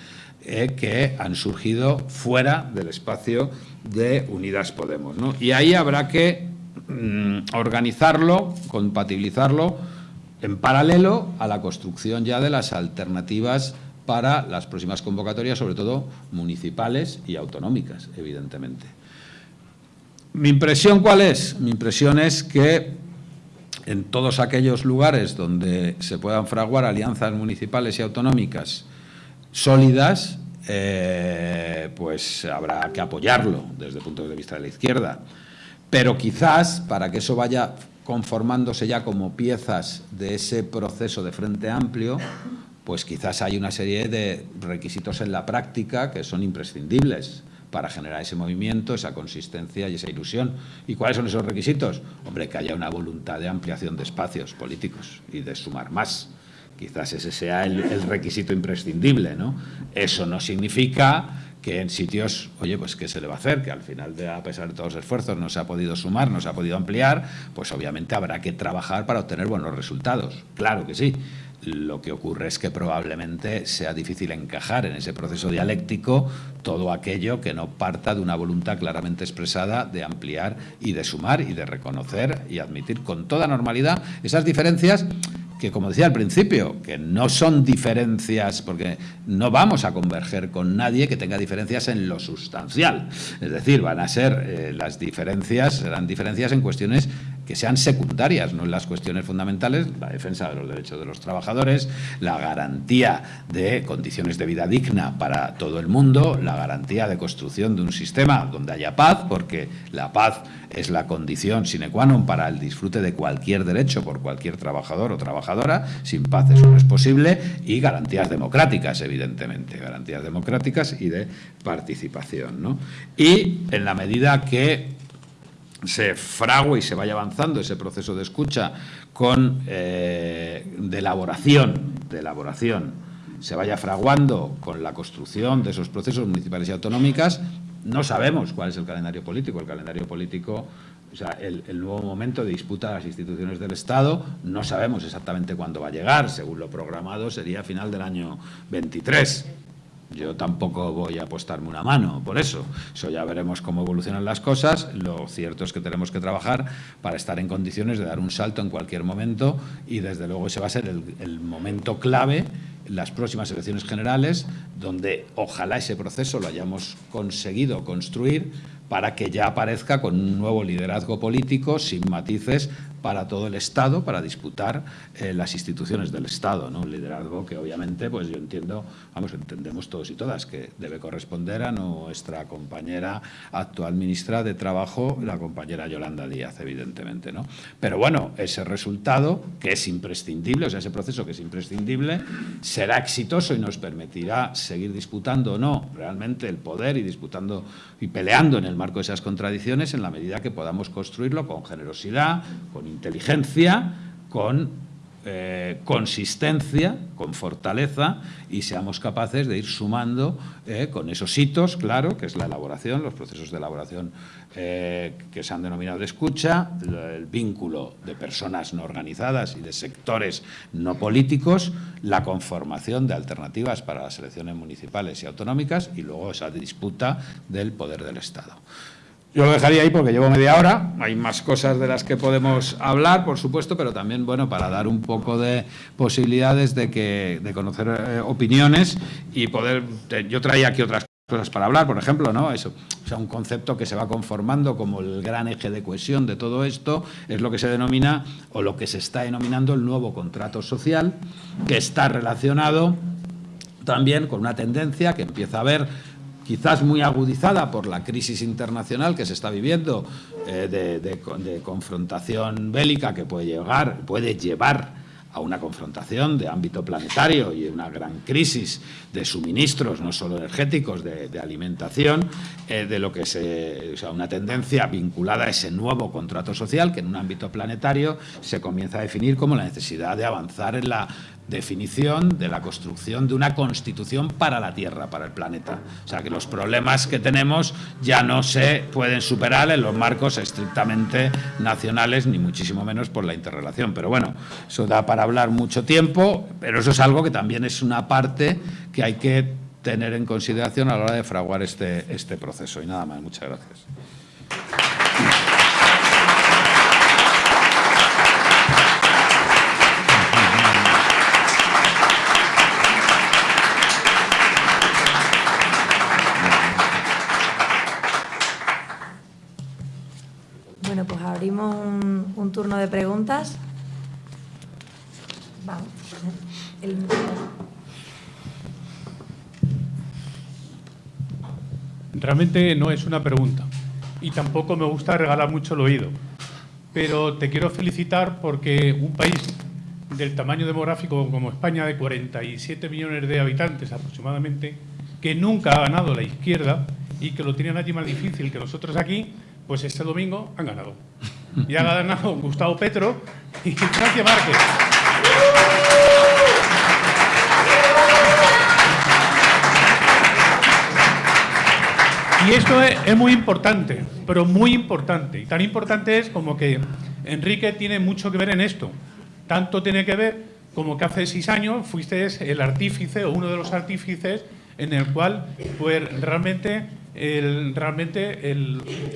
eh, que han surgido fuera del espacio de Unidas Podemos. Y ahí habrá que mm, organizarlo, compatibilizarlo en paralelo a la construcción ya de las alternativas para las próximas convocatorias, sobre todo municipales y autonómicas, evidentemente. ¿Mi impresión cuál es? Mi impresión es que en todos aquellos lugares donde se puedan fraguar alianzas municipales y autonómicas sólidas, eh, pues habrá que apoyarlo desde el punto de vista de la izquierda. Pero quizás, para que eso vaya conformándose ya como piezas de ese proceso de frente amplio, pues quizás hay una serie de requisitos en la práctica que son imprescindibles para generar ese movimiento, esa consistencia y esa ilusión. ¿Y cuáles son esos requisitos? Hombre, que haya una voluntad de ampliación de espacios políticos y de sumar más. Quizás ese sea el, requisito imprescindible, ¿no? Eso no significa que en sitios, oye, pues ¿qué se le va a hacer? Que al final, a pesar de todos los esfuerzos, no se ha podido sumar, no se ha podido ampliar, pues obviamente habrá que trabajar para obtener buenos resultados. Claro que sí. Lo que ocurre es que probablemente sea difícil encajar en ese proceso dialéctico todo aquello que no parta de una voluntad claramente expresada de ampliar y de sumar y de reconocer y admitir con toda normalidad esas diferencias que, como decía al principio, que no son diferencias, porque no vamos a converger con nadie que tenga diferencias en lo sustancial. Es decir, van a ser eh, las diferencias, serán diferencias en cuestiones que sean secundarias, no en las cuestiones fundamentales, la defensa de los derechos de los trabajadores, la garantía de condiciones de vida digna para todo el mundo, la garantía de construcción de un sistema donde haya paz, porque la paz es la condición sine qua non para el disfrute de cualquier derecho por cualquier trabajador o trabajadora. Sin paz eso no es posible. Y garantías democráticas, evidentemente, garantías democráticas y de participación. ¿no? Y en la medida que se frague y se vaya avanzando ese proceso de escucha con eh, de elaboración, de elaboración, se vaya fraguando con la construcción de esos procesos municipales y autonómicas, no sabemos cuál es el calendario político. El calendario político, o sea, el, nuevo momento de disputa de las instituciones del Estado, no sabemos exactamente cuándo va a llegar. Según lo programado, sería final del año 23. Yo tampoco voy a apostarme una mano por eso. Eso ya veremos cómo evolucionan las cosas. Lo cierto es que tenemos que trabajar para estar en condiciones de dar un salto en cualquier momento y desde luego ese va a ser el, el momento clave las próximas elecciones generales, donde ojalá ese proceso lo hayamos conseguido construir para que ya aparezca con un nuevo liderazgo político sin matices para todo el Estado, para disputar eh, las instituciones del Estado, ¿no? Un liderazgo que obviamente, pues yo entiendo, vamos, entendemos todos y todas, que debe corresponder a nuestra compañera actual ministra de Trabajo, la compañera Yolanda Díaz, evidentemente, ¿no? Pero bueno, ese resultado, que es imprescindible, o sea, ese proceso que es imprescindible, será exitoso y nos permitirá seguir disputando o no realmente el poder y disputando y peleando en el marco de esas contradicciones en la medida que podamos construirlo con generosidad, con inteligencia, con eh, consistencia, con fortaleza y seamos capaces de ir sumando eh, con esos hitos, claro, que es la elaboración, los procesos de elaboración eh, que se han denominado de escucha, el vínculo de personas no organizadas y de sectores no políticos, la conformación de alternativas para las elecciones municipales y autonómicas y luego esa disputa del poder del Estado. Yo lo dejaría ahí porque llevo media hora. Hay más cosas de las que podemos hablar, por supuesto, pero también, bueno, para dar un poco de posibilidades de, que, de conocer eh, opiniones y poder... yo traía aquí otras cosas para hablar, por ejemplo, ¿no? Eso, o sea, un concepto que se va conformando como el gran eje de cohesión de todo esto es lo que se denomina o lo que se está denominando el nuevo contrato social, que está relacionado también con una tendencia que empieza a haber quizás muy agudizada por la crisis internacional que se está viviendo eh, de, confrontación bélica que puede llegar, puede llevar a una confrontación de ámbito planetario y una gran crisis de suministros, no solo energéticos, de, alimentación, eh, de lo que se, o sea, una tendencia vinculada a ese nuevo contrato social que en un ámbito planetario se comienza a definir como la necesidad de avanzar en la definición de la construcción de una constitución para la Tierra, para el planeta. O sea, que los problemas que tenemos ya no se pueden superar en los marcos estrictamente nacionales, ni muchísimo menos por la interrelación. Pero bueno, eso da para hablar mucho tiempo, pero eso es algo que también es una parte que hay que tener en consideración a la hora de fraguar este, este proceso. Y nada más, muchas gracias. De preguntas. Realmente no es una pregunta y tampoco me gusta regalar mucho el oído, pero te quiero felicitar porque un país del tamaño demográfico como España, de 47 millones de habitantes aproximadamente, que nunca ha ganado la izquierda y que lo tiene nadie más difícil que nosotros aquí, pues este domingo han ganado. Y ha ganado Gustavo Petro y Francia Márquez. Y esto es, muy importante, pero muy importante. Y tan importante es como que Enrique tiene mucho que ver en esto. Tanto tiene que ver como que hace seis años fuiste el artífice o uno de los artífices en el cual pues realmente realmente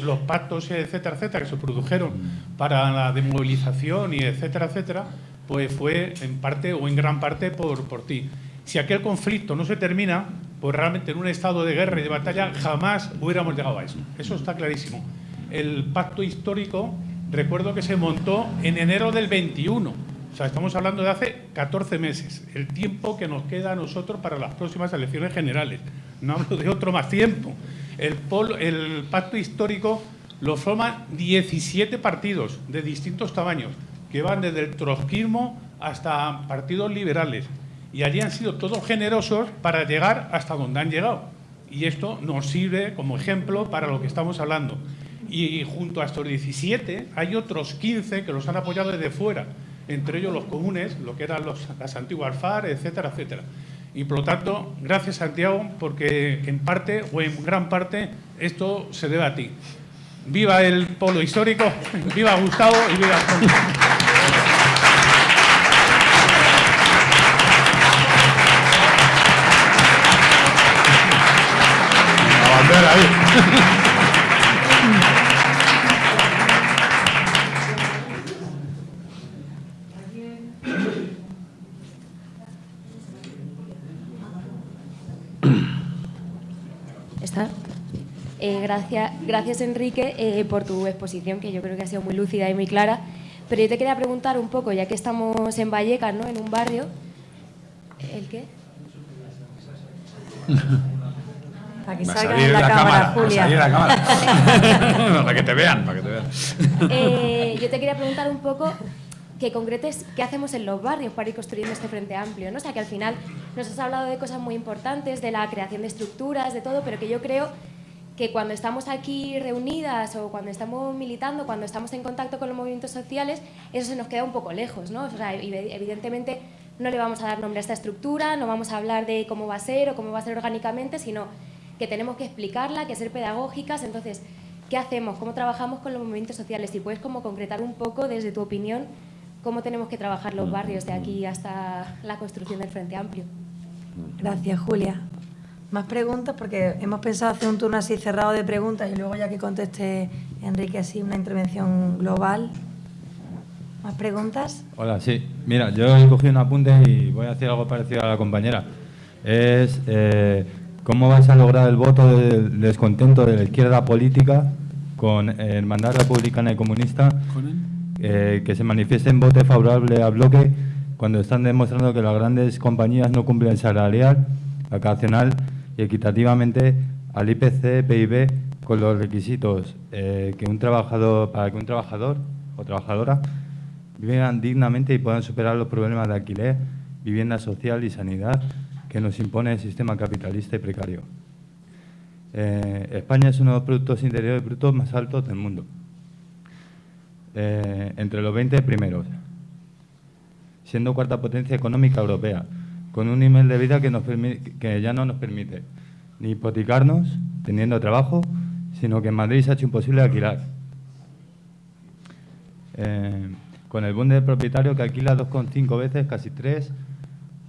los pactos, etcétera, etcétera, que se produjeron para la demovilización y etcétera, etcétera, pues fue en parte o en gran parte por, por ti. Si aquel conflicto no se termina, pues realmente en un estado de guerra y de batalla jamás hubiéramos llegado a eso. Eso está clarísimo. El pacto histórico recuerdo que se montó en enero del 21. O sea, estamos hablando de hace 14 meses, el tiempo que nos queda a nosotros para las próximas elecciones generales. No hablo de otro más tiempo. El, pacto histórico lo forman 17 partidos de distintos tamaños, que van desde el trotskismo hasta partidos liberales. Y allí han sido todos generosos para llegar hasta donde han llegado. Y esto nos sirve como ejemplo para lo que estamos hablando. Y junto a estos 17 hay otros 15 que los han apoyado desde fuera, entre ellos los comunes, lo que eran los, las antiguas FAR, etcétera, etcétera. Y por lo tanto, gracias Santiago, porque en parte o en gran parte esto se debe a ti. Viva el polo histórico, viva Gustavo y viva La bandera ahí. Gracias, gracias Enrique eh, por tu exposición, que yo creo que ha sido muy lúcida y muy clara. Pero yo te quería preguntar un poco, ya que estamos en Vallecas, ¿no? en un barrio. ¿El qué? Para que salga en la, cámara, Julia. la cámara. para que te vean, para que te vean. Eh, yo te quería preguntar un poco que concretes qué hacemos en los barrios para ir construyendo este frente amplio. ¿no? O sea, que al final nos has hablado de cosas muy importantes, de la creación de estructuras, de todo, pero que yo creo que cuando estamos aquí reunidas o cuando estamos militando, cuando estamos en contacto con los movimientos sociales, eso se nos queda un poco lejos, ¿no? O sea, evidentemente no le vamos a dar nombre a esta estructura, no vamos a hablar de cómo va a ser o cómo va a ser orgánicamente, sino que tenemos que explicarla, que ser pedagógicas. Entonces, ¿qué hacemos? ¿Cómo trabajamos con los movimientos sociales? Si puedes como concretar un poco desde tu opinión cómo tenemos que trabajar los barrios de aquí hasta la construcción del Frente Amplio. Gracias, Julia. Más preguntas, porque hemos pensado hacer un turno así cerrado de preguntas y luego ya que conteste Enrique así una intervención global. ¿Más preguntas? Hola, sí. Mira, yo he cogido un apunte y voy a hacer algo parecido a la compañera. Es eh, cómo vais a lograr el voto del descontento de la izquierda política con el Hermandad Republicana y Comunista, eh, que se manifieste en voto favorable al bloque cuando están demostrando que las grandes compañías no cumplen el salarial, vacacional y equitativamente al IPC PIB con los requisitos eh, que un trabajador, para que un trabajador o trabajadora vivan dignamente y puedan superar los problemas de alquiler, vivienda social y sanidad que nos impone el sistema capitalista y precario. Eh, España es uno de los productos interiores brutos más altos del mundo, eh, entre los 20 primeros, siendo cuarta potencia económica europea, con un nivel de vida que, ya no nos permite ni hipotecarnos teniendo trabajo, sino que en Madrid se ha hecho imposible alquilar. Eh, con el boom del propietario que alquila 2,5 veces, casi 3,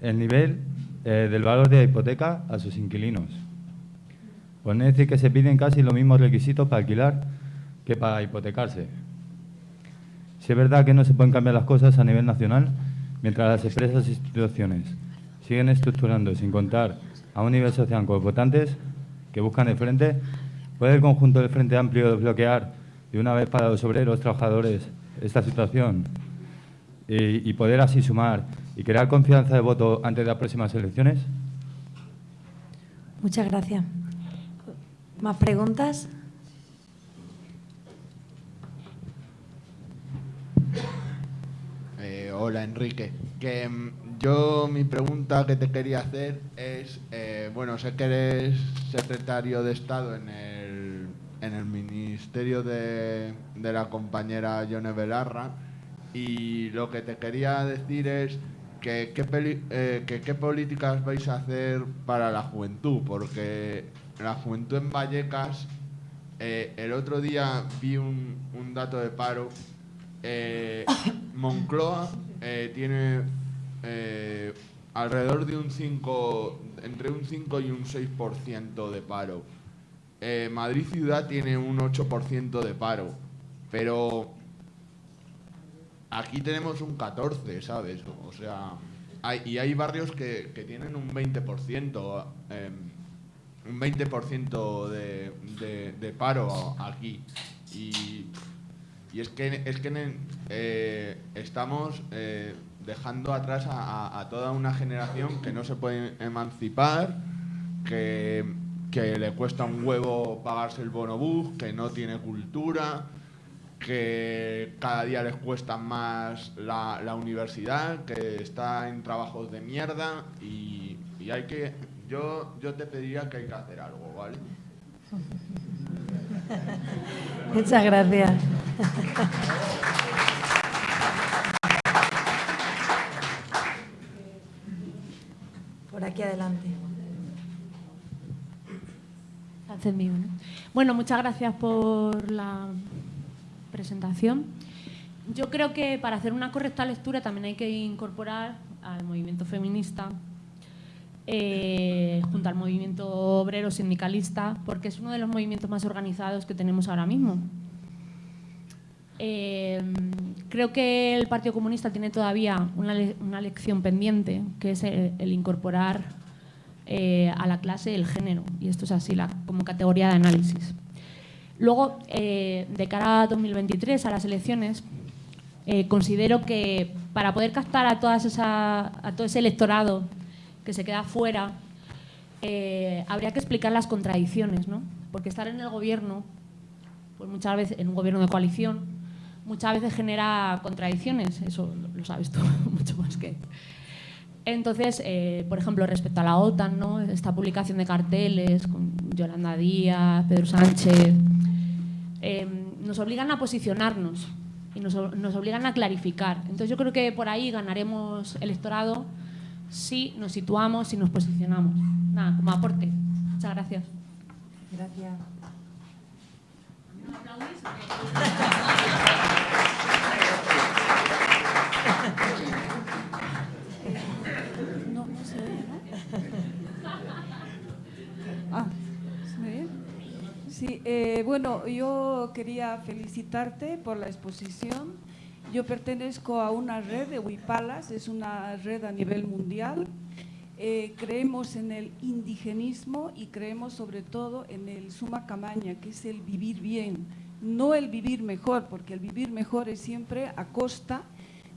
el nivel eh, del valor de la hipoteca a sus inquilinos. Pues decir que se piden casi los mismos requisitos para alquilar que para hipotecarse. Si es verdad que no se pueden cambiar las cosas a nivel nacional, mientras las empresas e instituciones siguen estructurando sin contar a un nivel social con votantes que buscan el frente, ¿puede el conjunto del Frente Amplio desbloquear de una vez para los obreros, trabajadores, esta situación y, y poder así sumar y crear confianza de voto antes de las próximas elecciones? Muchas gracias. ¿Más preguntas? Eh, hola, Enrique. Que mm, yo mi pregunta que te quería hacer es, eh, bueno, sé que eres secretario de Estado en el, en el Ministerio de, de la compañera Yone Belarra y lo que te quería decir es que qué, eh, qué políticas vais a hacer para la juventud, porque la juventud en Vallecas, eh, el otro día vi un, un dato de paro, Moncloa tiene alrededor de un 5, entre un 5 y un 6% de paro. Eh, Madrid ciudad tiene un 8% de paro, pero aquí tenemos un 14, ¿sabes? O sea, hay, y hay barrios que, que tienen un 20%, eh, un 20% de, de, de paro aquí. Y Y es que, es que eh, estamos eh, dejando atrás a, toda una generación que no se puede emancipar, que, que le cuesta un huevo pagarse el bonobús, que no tiene cultura, que cada día les cuesta más la, universidad, que está en trabajos de mierda y, y, hay que... Yo, yo te pediría que hay que hacer algo, ¿vale? Muchas gracias. Por aquí adelante. Bueno, muchas gracias por la presentación. Yo creo que para hacer una correcta lectura también hay que incorporar al movimiento feminista eh, junto al movimiento obrero sindicalista, porque es uno de los movimientos más organizados que tenemos ahora mismo. Eh, creo que el Partido Comunista tiene todavía una, lección pendiente, que es el, incorporar eh, a la clase el género, y esto es así como categoría de análisis. Luego, de cara a 2023, a las elecciones, considero que para poder captar a, todas esa, a todo ese electorado que se queda fuera, eh, habría que explicar las contradicciones, ¿no? Porque estar en el gobierno, pues muchas veces, en un gobierno de coalición, muchas veces genera contradicciones, eso lo sabes tú mucho más que... Entonces, eh, por ejemplo, respecto a la OTAN, ¿no? esta publicación de carteles con Yolanda Díaz, Pedro Sánchez, eh, nos obligan a posicionarnos y nos, nos, obligan a clarificar. Entonces yo creo que por ahí ganaremos electorado si nos situamos, si nos posicionamos. Nada, como aporte. Muchas gracias. Gracias. No, eh, bueno, yo quería felicitarte por la exposición yo pertenezco a una red de Huipalas, es una red a nivel mundial. Eh, creemos en el indigenismo y creemos sobre todo en el suma camaña, que es el vivir bien, no el vivir mejor, porque el vivir mejor es siempre a costa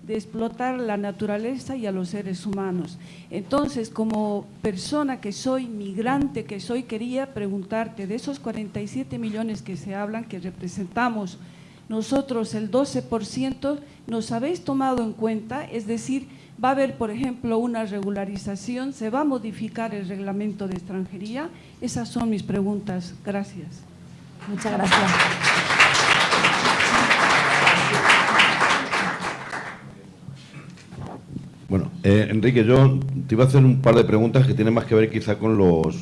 explotar la naturaleza y a los seres humanos. Entonces, como persona que soy, migrante que soy, quería preguntarte, de esos 47 millones que se hablan, que representamos nosotros el 12% nos habéis tomado en cuenta, es decir, va a haber, por ejemplo, una regularización, se va a modificar el reglamento de extranjería. Esas son mis preguntas. Gracias. Muchas gracias. Bueno, eh, Enrique, yo te iba a hacer un par de preguntas que tienen más que ver quizá con los,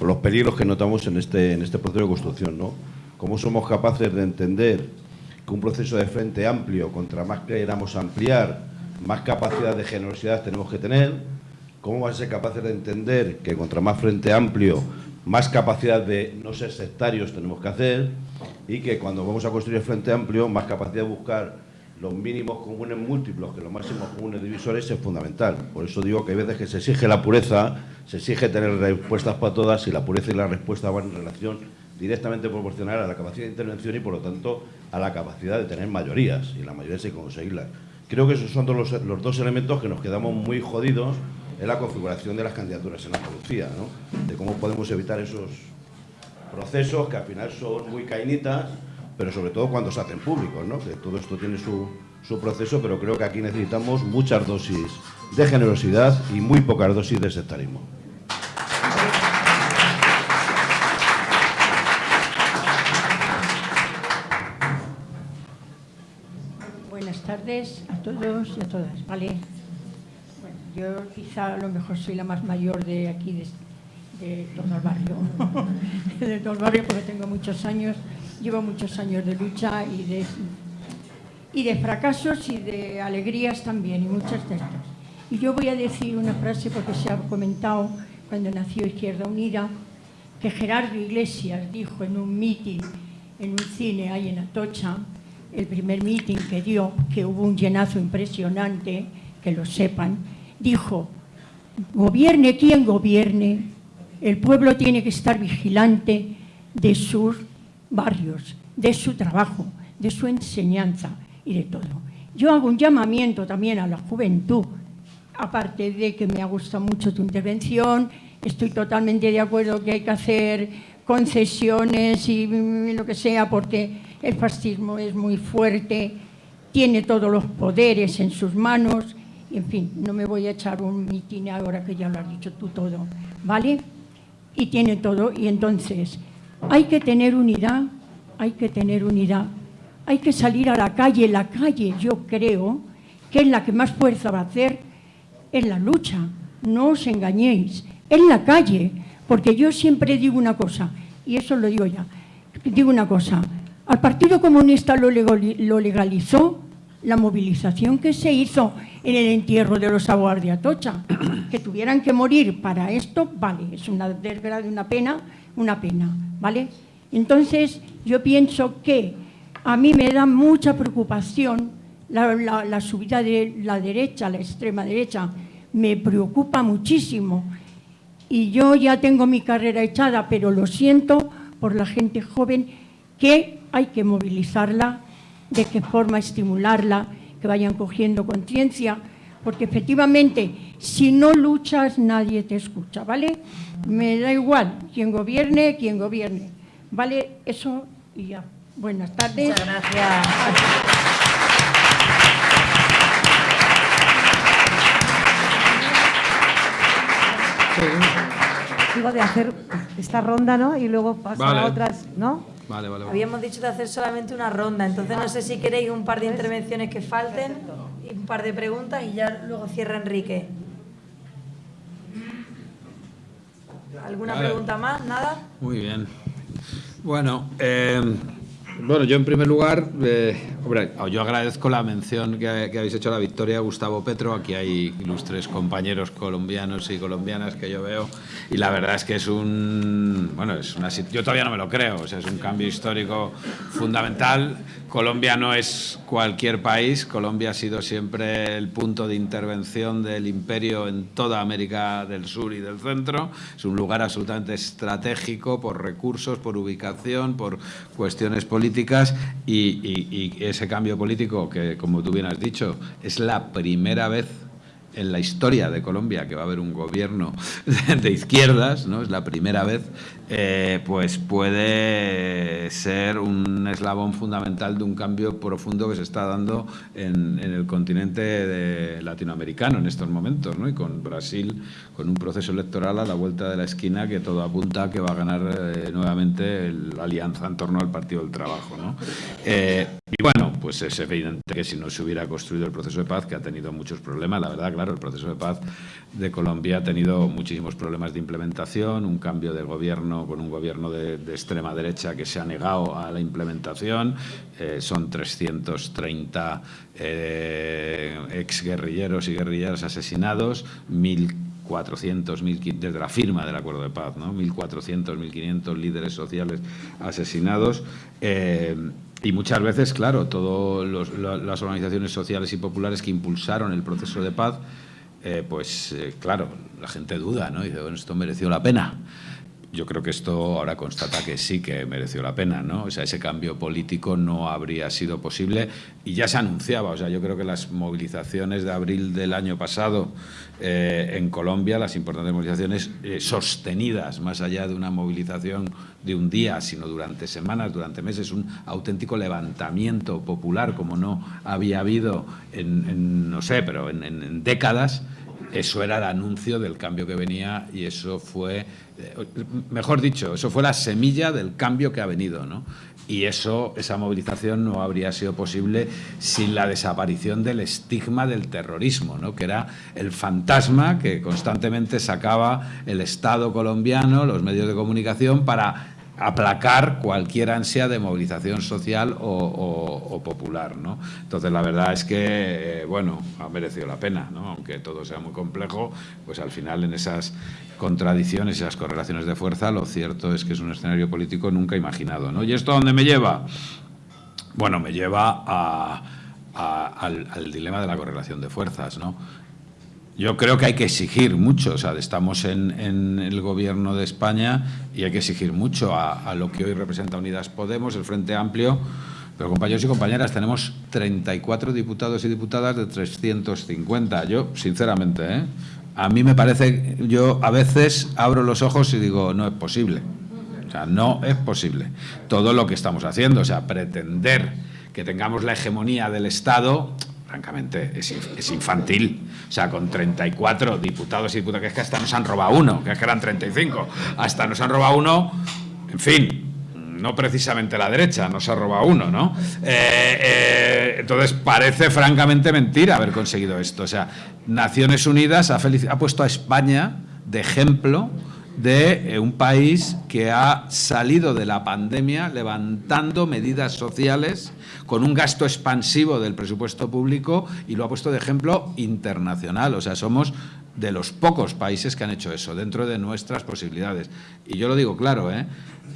los peligros que notamos en este, en este proceso de construcción, ¿no? ¿Cómo somos capaces de entender que un proceso de frente amplio, contra más queramos ampliar, más capacidad de generosidad tenemos que tener, cómo vamos a ser capaces de entender que contra más frente amplio, más capacidad de no ser sectarios tenemos que hacer y que cuando vamos a construir el frente amplio, más capacidad de buscar los mínimos comunes múltiplos que los máximos comunes divisores es fundamental. Por eso digo que hay veces que se exige la pureza, se exige tener respuestas para todas y la pureza y la respuesta van en relación directamente proporcional a la capacidad de intervención y, por lo tanto, a la capacidad de tener mayorías, y la mayoría hay que conseguirlas. Creo que esos son los, los, dos elementos que nos quedamos muy jodidos en la configuración de las candidaturas en Andalucía, ¿no? de cómo podemos evitar esos procesos que al final son muy cainitas, pero sobre todo cuando se hacen públicos, ¿no? que todo esto tiene su, su proceso, pero creo que aquí necesitamos muchas dosis de generosidad y muy pocas dosis de sectarismo. tardes a todos y a todas, ¿vale? Yo quizá a lo mejor soy la más mayor de aquí, de, de todo el barrio, de todo el barrio porque tengo muchos años, llevo muchos años de lucha y de, y de fracasos y de alegrías también, y muchas de estas. Y yo voy a decir una frase porque se ha comentado cuando nació Izquierda Unida, que Gerardo Iglesias dijo en un mitin, en un cine ahí en Atocha, el primer mitin que dio, que hubo un llenazo impresionante, que lo sepan, dijo, gobierne quien gobierne, el pueblo tiene que estar vigilante de sus barrios, de su trabajo, de su enseñanza y de todo. Yo hago un llamamiento también a la juventud, aparte de que me ha gustado mucho tu intervención, estoy totalmente de acuerdo que hay que hacer concesiones y lo que sea, porque el fascismo es muy fuerte, tiene todos los poderes en sus manos, en fin, no me voy a echar un mitin ahora que ya lo has dicho tú todo, ¿vale? Y tiene todo, y entonces hay que tener unidad, hay que tener unidad, hay que salir a la calle, la calle yo creo que es la que más fuerza va a hacer en la lucha, no os engañéis, en la calle, porque yo siempre digo una cosa, y eso lo digo ya, digo una cosa, al Partido Comunista lo legalizó la movilización que se hizo en el entierro de los aguas de Atocha, que tuvieran que morir para esto, vale, es una desgracia, una pena, una pena, ¿vale? Entonces, yo pienso que a mí me da mucha preocupación la, subida de la derecha, la extrema derecha, me preocupa muchísimo, y yo ya tengo mi carrera echada, pero lo siento por la gente joven que hay que movilizarla, de qué forma estimularla, que vayan cogiendo conciencia, porque efectivamente, si no luchas, nadie te escucha, ¿vale? Me da igual quién gobierne, quién gobierne, ¿vale? Eso y ya. Buenas tardes. Muchas gracias. Digo de hacer esta ronda, ¿no? Y luego pasar a otras, ¿no? Vale, vale, Habíamos dicho de hacer solamente una ronda, entonces no sé si queréis un par de intervenciones que falten un par de preguntas y ya luego cierra Enrique. ¿Alguna pregunta más? ¿Nada? Muy bien. Bueno, eh, bueno, yo en primer lugar, eh, yo agradezco la mención que, habéis hecho a la victoria Gustavo Petro. Aquí hay ilustres compañeros colombianos y colombianas que yo veo. Y la verdad es que es un. Bueno, es una, yo todavía no me lo creo. O sea, es un cambio histórico fundamental. Colombia no es cualquier país. Colombia ha sido siempre el punto de intervención del imperio en toda América del Sur y del Centro. Es un lugar absolutamente estratégico por recursos, por ubicación, por cuestiones políticas y ese cambio político que, como tú bien has dicho, es la primera vez en la historia de Colombia que va a haber un gobierno de izquierdas, ¿no? es la primera vez, eh, pues puede ser un eslabón fundamental de un cambio profundo que se está dando en, el continente latinoamericano en estos momentos, ¿no? y con Brasil, con un proceso electoral a la vuelta de la esquina que todo apunta a que va a ganar eh, nuevamente la alianza en torno al Partido del Trabajo. ¿no? Eh, y bueno, pues es evidente que si no se hubiera construido el proceso de paz, que ha tenido muchos problemas, la verdad, claro, el proceso de paz de Colombia ha tenido muchísimos problemas de implementación, un cambio de gobierno con un gobierno de, extrema derecha que se ha negado a la implementación, eh, son 330 eh, exguerrilleros y guerrilleras asesinados, 1.400, desde la firma del acuerdo de paz, ¿no? 1.400, 1.500 líderes sociales asesinados. Eh, y muchas veces, claro, todas las organizaciones sociales y populares que impulsaron el proceso de paz, eh, pues eh, claro, la gente duda, ¿no? Dice, bueno, esto mereció la pena yo creo que esto ahora constata que sí que mereció la pena, ¿no? O sea, ese cambio político no habría sido posible y ya se anunciaba, o sea, yo creo que las movilizaciones de abril del año pasado eh, en Colombia, las importantes movilizaciones eh, sostenidas, más allá de una movilización de un día, sino durante semanas, durante meses, un auténtico levantamiento popular como no había habido en, no sé, pero en décadas, eso era el anuncio del cambio que venía y eso fue, eh, mejor dicho, eso fue la semilla del cambio que ha venido, ¿no? Y eso, esa movilización no habría sido posible sin la desaparición del estigma del terrorismo, ¿no? que era el fantasma que constantemente sacaba el Estado colombiano, los medios de comunicación, para aplacar cualquier ansia de movilización social o, popular. ¿no? Entonces, la verdad es que, eh, bueno, ha merecido la pena, ¿no? aunque todo sea muy complejo, pues al final en esas contradicciones esas correlaciones de fuerza, lo cierto es que es un escenario político nunca imaginado. ¿no? ¿Y esto a dónde me lleva? Bueno, me lleva al, al dilema de la correlación de fuerzas. ¿no? Yo creo que hay que exigir mucho, o sea, estamos en, el gobierno de España y hay que exigir mucho a, lo que hoy representa Unidas Podemos, el Frente Amplio, Pero compañeros y compañeras, tenemos 34 diputados y diputadas de 350. Yo, sinceramente, ¿eh? a mí me parece, yo a veces abro los ojos y digo, no es posible. O sea, no es posible. Todo lo que estamos haciendo, o sea, pretender que tengamos la hegemonía del Estado, francamente, es, infantil. O sea, con 34 diputados y diputadas, que es que hasta nos han robado uno, que es que eran 35, hasta nos han robado uno, en fin, no precisamente la derecha, nos ha robado uno, ¿no? Eh, eh, entonces parece francamente mentira haber conseguido esto. O sea, Naciones Unidas ha, ha puesto a España de ejemplo de eh, un país que ha salido de la pandemia levantando medidas sociales con un gasto expansivo del presupuesto público y lo ha puesto de ejemplo internacional. O sea, somos de los pocos países que han hecho eso, dentro de nuestras posibilidades. Y yo lo digo claro, ¿eh?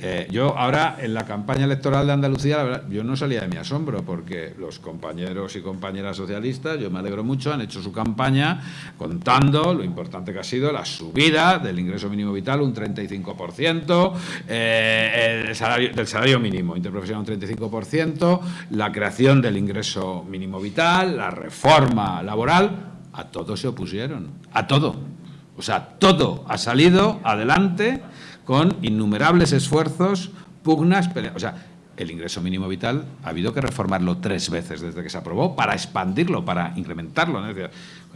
Eh, yo ahora en la campaña electoral de Andalucía, la verdad, yo no salía de mi asombro porque los compañeros y compañeras socialistas, yo me alegro mucho, han hecho su campaña contando lo importante que ha sido la subida del ingreso mínimo vital, un 35%, eh, el salario, del salario mínimo interprofesional un 35%, la creación del ingreso mínimo vital, la reforma laboral, a todo se opusieron, a todo. O sea, todo ha salido adelante con innumerables esfuerzos, pugnas, peleas. O sea, el ingreso mínimo vital ha habido que reformarlo tres veces desde que se aprobó para expandirlo, para incrementarlo.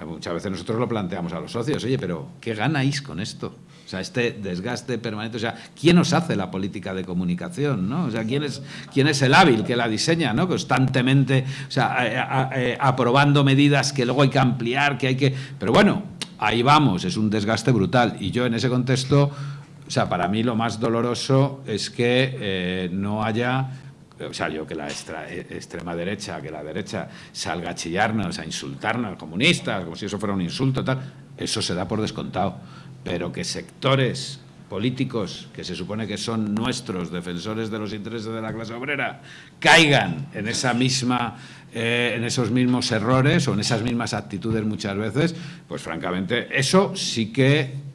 Muchas veces nosotros lo planteamos a los socios, oye, pero ¿qué ganáis con esto? O sea, este desgaste permanente, o sea, ¿quién os hace la política de comunicación? ¿no? O sea, ¿quién es, quién es el hábil que la diseña? ¿no? Constantemente, o sea, eh, aprobando medidas que luego hay que ampliar, que hay que... Pero bueno, ahí vamos, es un desgaste brutal. Y yo en ese contexto o sea, para mí lo más doloroso es que eh, no haya o sea, yo que la eh, extrema derecha, que la derecha salga a chillarnos, a insultarnos, comunistas, como si eso fuera un insulto, tal, eso se da por descontado. Pero que sectores políticos que se supone que son nuestros defensores de los intereses de la clase obrera caigan en esa misma eh, en esos mismos errores o en esas mismas actitudes muchas veces, pues francamente eso sí que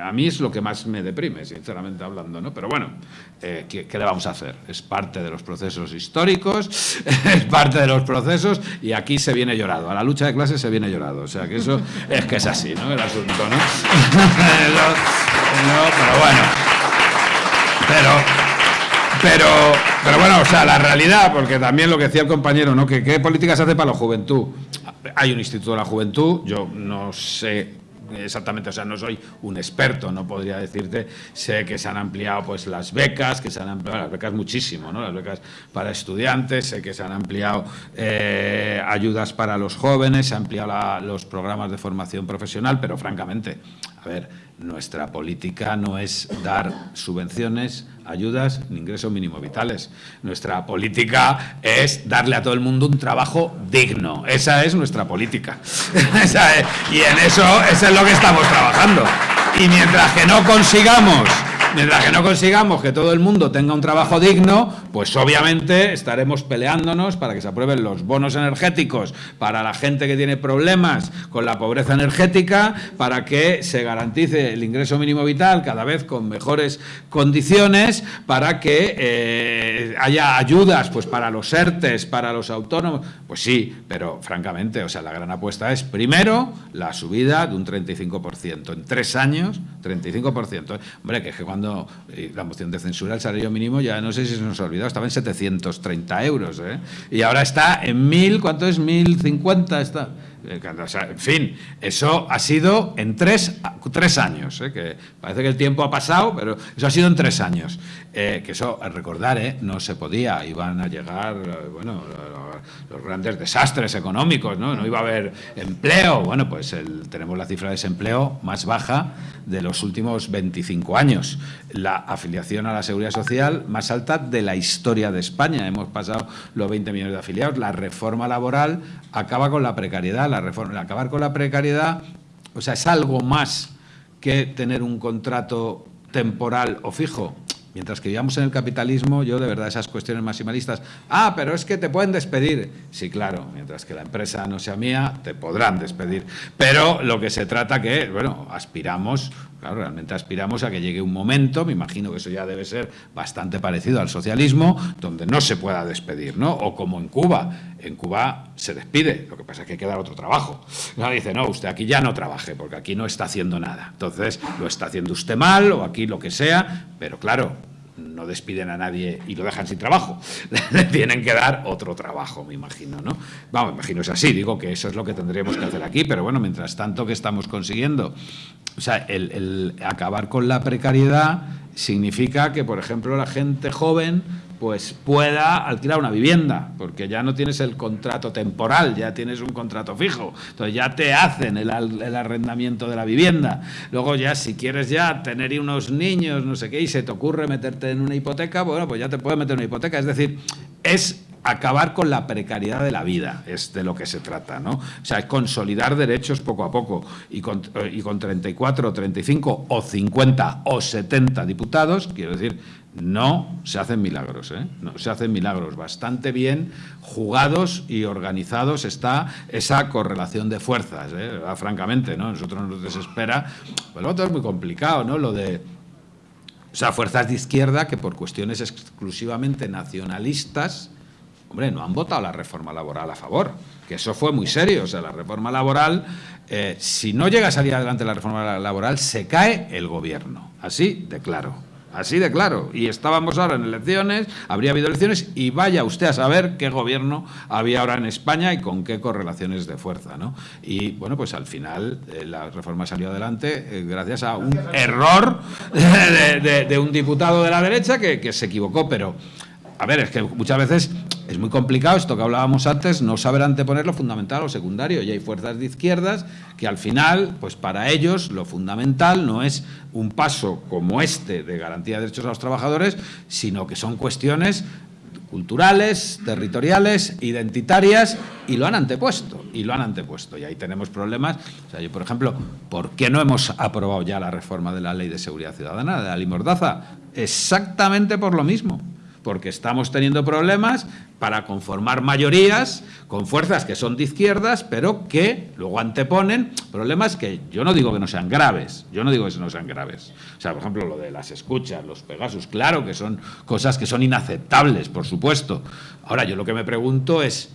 a mí es lo que más me deprime, sinceramente hablando, ¿no? Pero bueno, eh, ¿qué, le vamos a hacer? Es parte de los procesos históricos, es parte de los procesos y aquí se viene llorado. A la lucha de clases se viene llorado. O sea, que eso es que es así, ¿no? El asunto, ¿no? pero bueno. Pero, pero, pero bueno, o sea, la realidad, porque también lo que decía el compañero, ¿no? Que qué políticas hace para la juventud. Hay un instituto de la juventud, yo no sé exactamente, o sea, no soy un experto, no podría decirte, sé que se han ampliado pues las becas, que se han ampliado las becas muchísimo, ¿no? Las becas para estudiantes, sé que se han ampliado eh, ayudas para los jóvenes, se han ampliado los programas de formación profesional, pero francamente, a ver, nuestra política no es dar subvenciones, ayudas ni ingresos mínimo vitales. Nuestra política es darle a todo el mundo un trabajo digno. Esa es nuestra política. y en eso, eso es lo que estamos trabajando. Y mientras que no consigamos Mientras que no consigamos que todo el mundo tenga un trabajo digno, pues obviamente estaremos peleándonos para que se aprueben los bonos energéticos para la gente que tiene problemas con la pobreza energética, para que se garantice el ingreso mínimo vital cada vez con mejores condiciones, para que eh, haya ayudas pues para los ERTES, para los autónomos. Pues sí, pero francamente, o sea, la gran apuesta es primero la subida de un 35%. En tres años, 35%. Hombre, que es que cuando eh, la moción de censura, el salario mínimo, ya no sé si se nos ha olvidado, estaba en 730 euros. ¿eh? Y ahora está en 1.000, ¿cuánto es? 1.050 está. Eh, en fin, eso ha sido en tres, tres años, que parece que el tiempo ha pasado, pero eso ha sido en tres años. que eso, recordar, no se podía, iban a llegar, bueno, los grandes desastres económicos, ¿no? No iba a haber empleo. Bueno, pues tenemos la cifra de desempleo más baja de los últimos 25 años. La afiliación a la seguridad social más alta de la historia de España. Hemos pasado los 20 millones de afiliados. La reforma laboral acaba con la precariedad. La reforma, acabar con la precariedad, o sea, es algo más que tener un contrato temporal o fijo. Mientras que vivamos en el capitalismo, yo de verdad esas cuestiones maximalistas, ah, pero es que te pueden despedir. Sí, claro, mientras que la empresa no sea mía, te podrán despedir. Pero lo que se trata que, bueno, aspiramos Claro, realmente aspiramos a que llegue un momento, me imagino que eso ya debe ser bastante parecido al socialismo, donde no se pueda despedir, ¿no? O como en Cuba. En Cuba se despide, lo que pasa es que hay que dar otro trabajo. Nadie dice, no, usted aquí ya no trabaje, porque aquí no está haciendo nada. Entonces, lo está haciendo usted mal, o aquí lo que sea, pero claro, no despiden a nadie y lo dejan sin trabajo. Le tienen que dar otro trabajo, me imagino, ¿no? Vamos, me imagino es así, digo que eso es lo que tendríamos que hacer aquí, pero bueno, mientras tanto, ¿qué estamos consiguiendo? O sea, el, el acabar con la precariedad significa que, por ejemplo, la gente joven pues pueda alquilar una vivienda, porque ya no tienes el contrato temporal, ya tienes un contrato fijo, entonces ya te hacen el, arrendamiento de la vivienda. Luego ya si quieres ya tener unos niños, no sé qué, y se te ocurre meterte en una hipoteca, bueno, pues ya te puedes meter en una hipoteca. Es decir, es acabar con la precariedad de la vida, es de lo que se trata, ¿no? O sea, es consolidar derechos poco a poco y con, y con 34, 35 o 50 o 70 diputados, quiero decir, no se hacen milagros, ¿eh? no se hacen milagros. Bastante bien jugados y organizados está esa correlación de fuerzas, ¿eh? francamente, ¿no? Nosotros nos desespera. Lo otro es muy complicado, ¿no? Lo de o sea, fuerzas de izquierda que por cuestiones exclusivamente nacionalistas, hombre, no han votado la reforma laboral a favor, que eso fue muy serio. O sea, la reforma laboral, eh, si no llega a salir adelante la reforma laboral, se cae el gobierno. Así de claro. Así de claro. Y estábamos ahora en elecciones, habría habido elecciones y vaya usted a saber qué gobierno había ahora en España y con qué correlaciones de fuerza. ¿no? Y bueno, pues al final eh, la reforma salió adelante eh, gracias a un error de, un diputado de la derecha que se equivocó, pero a ver, es que muchas veces es muy complicado, esto que hablábamos antes, no saber anteponer lo fundamental o secundario. Y hay fuerzas de izquierdas que al final, pues para ellos lo fundamental no es un paso como este de garantía de derechos a los trabajadores, sino que son cuestiones culturales, territoriales, identitarias, y lo han antepuesto, y lo han antepuesto. Y ahí tenemos problemas. O sea, yo, por ejemplo, ¿por qué no hemos aprobado ya la reforma de la Ley de Seguridad Ciudadana, de la Ley Mordaza? Exactamente por lo mismo porque estamos teniendo problemas para conformar mayorías con fuerzas que son de izquierdas, pero que luego anteponen problemas que yo no digo que no sean graves, yo no digo que no sean graves. O sea, por ejemplo, lo de las escuchas, los Pegasus, claro que son cosas que son inaceptables, por supuesto. Ahora, yo lo que me pregunto es,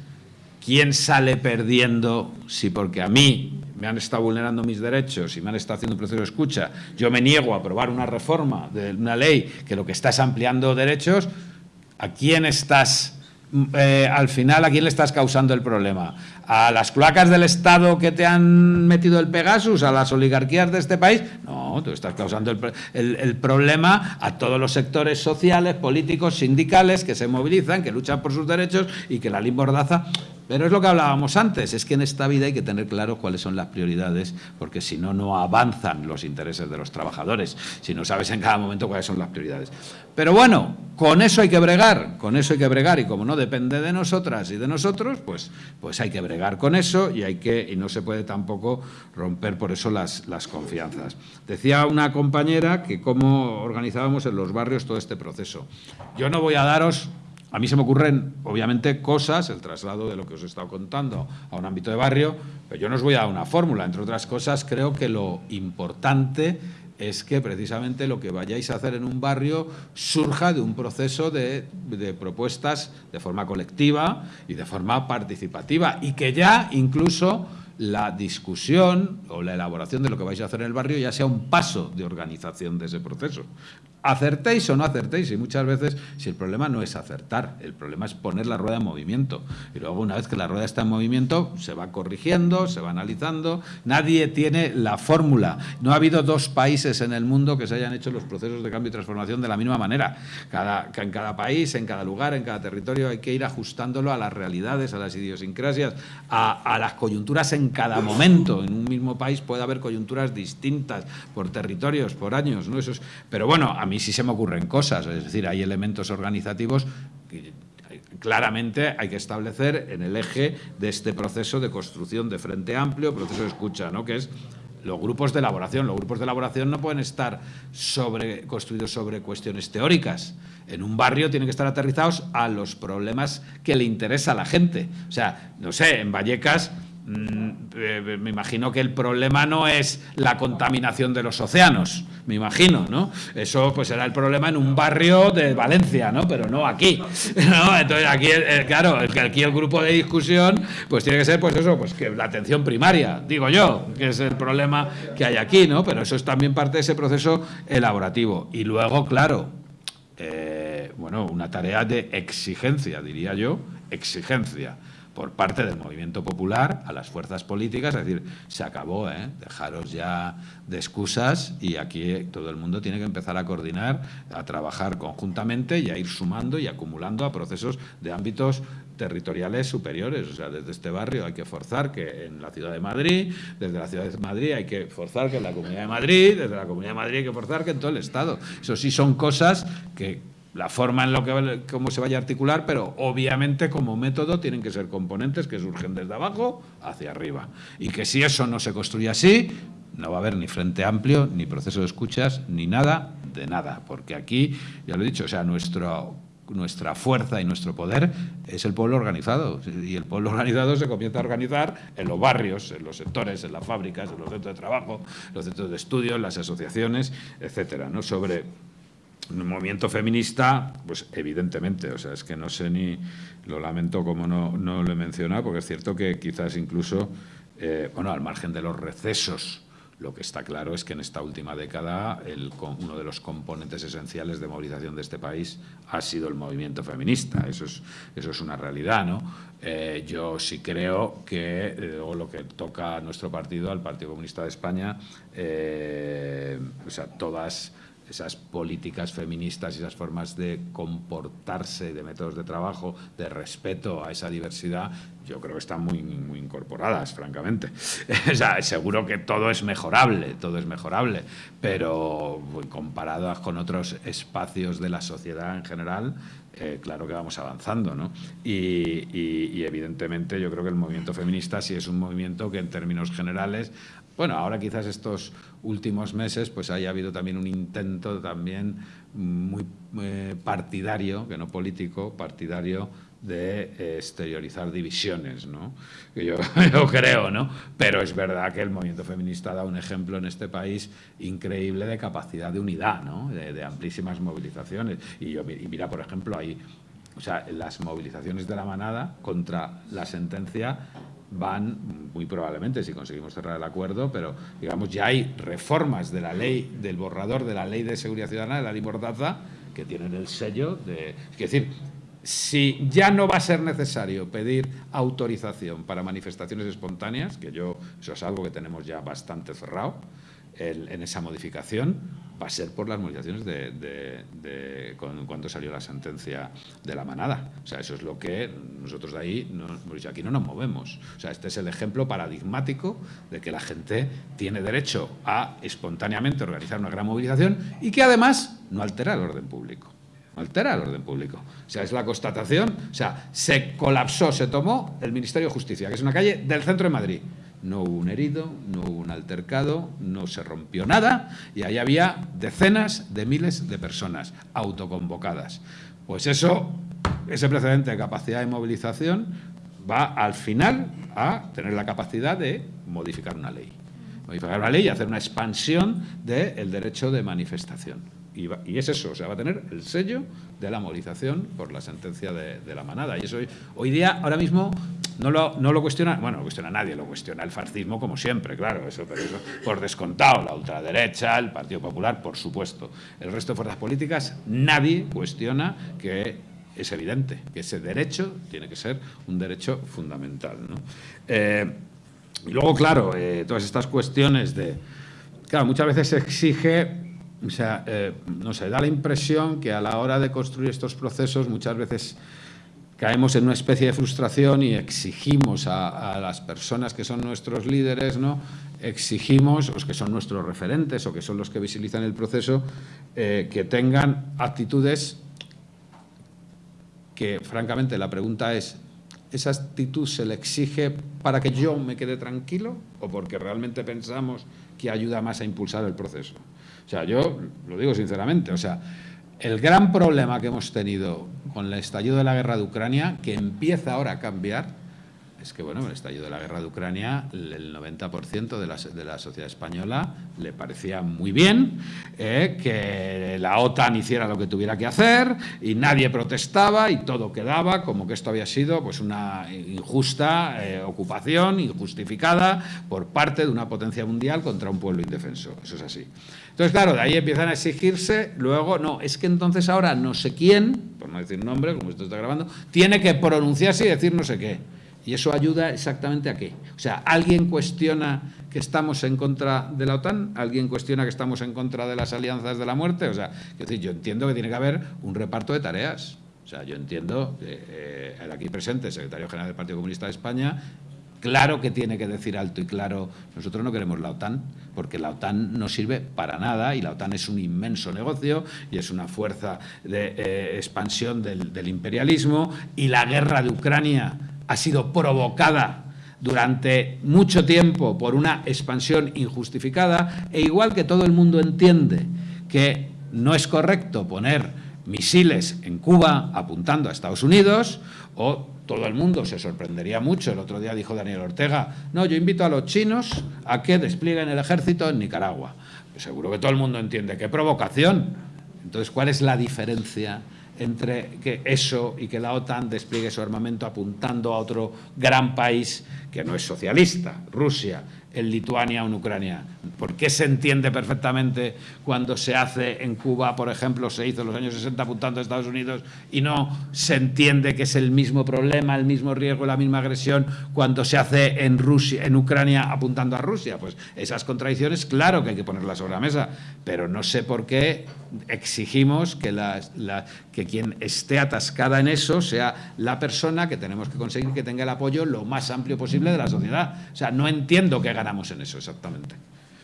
¿quién sale perdiendo si porque a mí me han estado vulnerando mis derechos y me han estado haciendo un proceso de escucha, yo me niego a aprobar una reforma de una ley que lo que está es ampliando derechos, ¿A quién estás, eh, al final, a quién le estás causando el problema? ¿A las cloacas del Estado que te han metido el Pegasus? ¿A las oligarquías de este país? No, tú estás causando el, problema a todos los sectores sociales, políticos, sindicales que se movilizan, que luchan por sus derechos y que la limbordaza pero es lo que hablábamos antes, es que en esta vida hay que tener claro cuáles son las prioridades, porque si no, no avanzan los intereses de los trabajadores, si no sabes en cada momento cuáles son las prioridades. Pero bueno, con eso hay que bregar, con eso hay que bregar, y como no depende de nosotras y de nosotros, pues, pues hay que bregar con eso y, hay que, y no se puede tampoco romper por eso las, las confianzas. Decía una compañera que cómo organizábamos en los barrios todo este proceso. Yo no voy a daros a mí se me ocurren, obviamente, cosas, el traslado de lo que os he estado contando a un ámbito de barrio, pero yo no os voy a dar una fórmula. Entre otras cosas, creo que lo importante es que precisamente lo que vayáis a hacer en un barrio surja de un proceso de, propuestas de forma colectiva y de forma participativa y que ya incluso la discusión o la elaboración de lo que vais a hacer en el barrio ya sea un paso de organización de ese proceso. Acertéis o no acertéis, y muchas veces, si el problema no es acertar, el problema es poner la rueda en movimiento. Y luego, una vez que la rueda está en movimiento, se va corrigiendo, se va analizando. Nadie tiene la fórmula. No ha habido dos países en el mundo que se hayan hecho los procesos de cambio y transformación de la misma manera. Cada, en cada país, en cada lugar, en cada territorio, hay que ir ajustándolo a las realidades, a las idiosincrasias, a, las coyunturas en cada momento. En un mismo país puede haber coyunturas distintas por territorios, por años. ¿no? Eso es, pero bueno, a mí sí se me ocurren cosas, es decir, hay elementos organizativos que claramente hay que establecer en el eje de este proceso de construcción de frente amplio, proceso de escucha, ¿no? que es los grupos de elaboración. Los grupos de elaboración no pueden estar sobre, construidos sobre cuestiones teóricas. En un barrio tienen que estar aterrizados a los problemas que le interesa a la gente. O sea, no sé, en Vallecas me imagino que el problema no es la contaminación de los océanos, me imagino, ¿no? Eso pues será el problema en un barrio de Valencia, ¿no? Pero no aquí, ¿no? Entonces aquí, eh, claro, aquí el grupo de discusión pues tiene que ser pues eso, pues que la atención primaria, digo yo, que es el problema que hay aquí, ¿no? Pero eso es también parte de ese proceso elaborativo. Y luego, claro, eh, bueno, una tarea de exigencia, diría yo, exigencia por parte del movimiento popular a las fuerzas políticas, es decir, se acabó, ¿eh? dejaros ya de excusas y aquí todo el mundo tiene que empezar a coordinar, a trabajar conjuntamente y a ir sumando y acumulando a procesos de ámbitos territoriales superiores. O sea, desde este barrio hay que forzar que en la ciudad de Madrid, desde la ciudad de Madrid hay que forzar que en la Comunidad de Madrid, desde la Comunidad de Madrid hay que forzar que en todo el Estado. Eso sí son cosas que la forma en lo que cómo se vaya a articular, pero obviamente como método tienen que ser componentes que surgen desde abajo hacia arriba. Y que si eso no se construye así, no va a haber ni frente amplio, ni proceso de escuchas, ni nada de nada. Porque aquí, ya lo he dicho, o sea, nuestro, nuestra fuerza y nuestro poder es el pueblo organizado. Y el pueblo organizado se comienza a organizar en los barrios, en los sectores, en las fábricas, en los centros de trabajo, los centros de estudio, en las asociaciones, etcétera, ¿no? Sobre el movimiento feminista, pues evidentemente, o sea, es que no sé ni, lo lamento como no, no lo he mencionado, porque es cierto que quizás incluso, eh, bueno, al margen de los recesos, lo que está claro es que en esta última década el, uno de los componentes esenciales de movilización de este país ha sido el movimiento feminista. Eso es, eso es una realidad, ¿no? Eh, yo sí creo que, eh, o lo que toca a nuestro partido, al Partido Comunista de España, o sea, todas esas políticas feministas y esas formas de comportarse, de métodos de trabajo, de respeto a esa diversidad, yo creo que están muy, incorporadas, francamente. seguro que todo es mejorable, todo es mejorable, pero comparadas con otros espacios de la sociedad en general, eh, claro que vamos avanzando, ¿no? Y, evidentemente yo creo que el movimiento feminista sí es un movimiento que en términos generales bueno, ahora quizás estos últimos meses pues haya habido también un intento también muy eh, partidario, que no político, partidario de eh, exteriorizar divisiones, ¿no? Que yo, creo, ¿no? Pero es verdad que el movimiento feminista da un ejemplo en este país increíble de capacidad de unidad, ¿no? De, amplísimas movilizaciones. Y, yo, y mira, por ejemplo, ahí, o sea, las movilizaciones de la manada contra la sentencia van muy probablemente si conseguimos cerrar el acuerdo, pero digamos ya hay reformas de la ley, del borrador de la ley de seguridad ciudadana, de la ley Mordaza, que tienen el sello de... Es decir, si ya no va a ser necesario pedir autorización para manifestaciones espontáneas, que yo eso es algo que tenemos ya bastante cerrado, en esa modificación va a ser por las movilizaciones de, cuando salió la sentencia de la manada. O sea, eso es lo que nosotros de ahí, no, aquí no nos movemos. O sea, este es el ejemplo paradigmático de que la gente tiene derecho a espontáneamente organizar una gran movilización y que además no altera el orden público. No altera el orden público. O sea, es la constatación. O sea, se colapsó, se tomó el Ministerio de Justicia, que es una calle del centro de Madrid no hubo un herido, no hubo un altercado, no se rompió nada y ahí había decenas de miles de personas autoconvocadas. Pues eso, ese precedente de capacidad de movilización va al final a tener la capacidad de modificar una ley. Modificar una ley y hacer una expansión del derecho de manifestación. Y, es eso, o sea, va a tener el sello de la movilización por la sentencia de, la manada. Y eso hoy, día, ahora mismo, no lo, no lo cuestiona, bueno, no cuestiona nadie, lo cuestiona el fascismo como siempre, claro, eso, pero eso por descontado, la ultraderecha, el Partido Popular, por supuesto. El resto de fuerzas políticas, nadie cuestiona que es evidente que ese derecho tiene que ser un derecho fundamental. Eh, y luego, claro, eh, todas estas cuestiones de... Claro, muchas veces se exige o sea, eh, no da la impresión que a la hora de construir estos procesos muchas veces caemos en una especie de frustración y exigimos a, las personas que son nuestros líderes, ¿no? exigimos, los que son nuestros referentes o que son los que visibilizan el proceso, eh, que tengan actitudes que, francamente, la pregunta es, ¿esa actitud se le exige para que yo me quede tranquilo o porque realmente pensamos que ayuda más a impulsar el proceso? O sea, yo lo digo sinceramente, o sea, el gran problema que hemos tenido con el estallido de la guerra de Ucrania, que empieza ahora a cambiar, es que, bueno, el estallido de la guerra de Ucrania, el 90% de la, de la sociedad española le parecía muy bien eh, que la OTAN hiciera lo que tuviera que hacer y nadie protestaba y todo quedaba como que esto había sido pues, una injusta eh, ocupación, injustificada por parte de una potencia mundial contra un pueblo indefenso. Eso es así. Entonces, claro, de ahí empiezan a exigirse, luego, no, es que entonces ahora no sé quién, por no decir nombre, como esto está grabando, tiene que pronunciarse y decir no sé qué. ¿Y eso ayuda exactamente a qué? O sea, ¿alguien cuestiona que estamos en contra de la OTAN? ¿Alguien cuestiona que estamos en contra de las alianzas de la muerte? O sea, decir, yo entiendo que tiene que haber un reparto de tareas. O sea, yo entiendo que eh, el aquí presente, secretario general del Partido Comunista de España, Claro que tiene que decir alto y claro, nosotros no queremos la OTAN, porque la OTAN no sirve para nada y la OTAN es un inmenso negocio y es una fuerza de eh, expansión del imperialismo y la guerra de Ucrania ha sido provocada durante mucho tiempo por una expansión injustificada e igual que todo el mundo entiende que no es correcto poner misiles en Cuba apuntando a Estados Unidos o todo el mundo se sorprendería mucho. El otro día dijo Daniel Ortega, no, yo invito a los chinos a que desplieguen el ejército en Nicaragua. Seguro que todo el mundo entiende. ¡Qué provocación! Entonces, ¿cuál es la diferencia entre que eso y que la OTAN despliegue su armamento apuntando a otro gran país que no es socialista, Rusia, en Lituania o en Ucrania. ¿Por qué se entiende perfectamente cuando se hace en Cuba, por ejemplo, se hizo en los años 60 apuntando a Estados Unidos y no se entiende que es el mismo problema, el mismo riesgo, la misma agresión cuando se hace en Rusia, en Ucrania apuntando a Rusia? Pues esas contradicciones, claro que hay que ponerlas sobre la mesa, pero no sé por qué exigimos que, que quien esté atascada en eso sea la persona que tenemos que conseguir que tenga el apoyo lo más amplio posible de la sociedad. O sea, no entiendo qué en eso exactamente.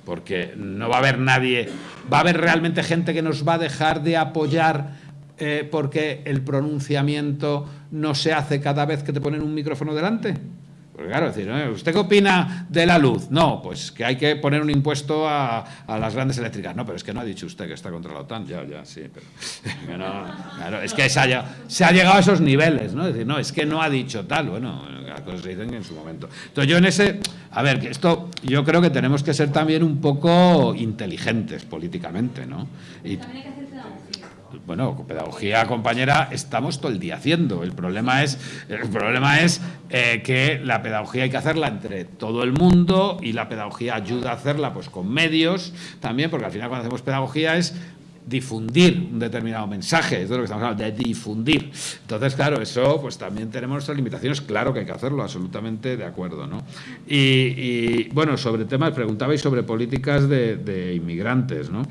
Porque no va a haber nadie, va a haber realmente gente que nos va a dejar de apoyar eh, porque el pronunciamiento no se hace cada vez que te ponen un micrófono delante. Porque claro, decir, ¿usted qué opina de la luz? No, pues que hay que poner un impuesto a, las grandes eléctricas. No, pero es que no ha dicho usted que está contra la OTAN. Ya, ya, sí, pero... claro, es que se ha, se ha, llegado a esos niveles, ¿no? Es decir, no, es que no ha dicho tal. Bueno, las cosas se dicen en su momento. Entonces yo en ese... A ver, que esto yo creo que tenemos que ser también un poco inteligentes políticamente, ¿no? Y, bueno, pedagogía, compañera, estamos todo el día haciendo. El problema es, el problema es eh, que la pedagogía hay que hacerla entre todo el mundo y la pedagogía ayuda a hacerla pues con medios también, porque al final cuando hacemos pedagogía es difundir un determinado mensaje, es de lo que estamos hablando, de difundir. Entonces, claro, eso pues también tenemos nuestras limitaciones, claro que hay que hacerlo, absolutamente de acuerdo. ¿no? Y, bueno, sobre temas, preguntabais sobre políticas de, inmigrantes, ¿no?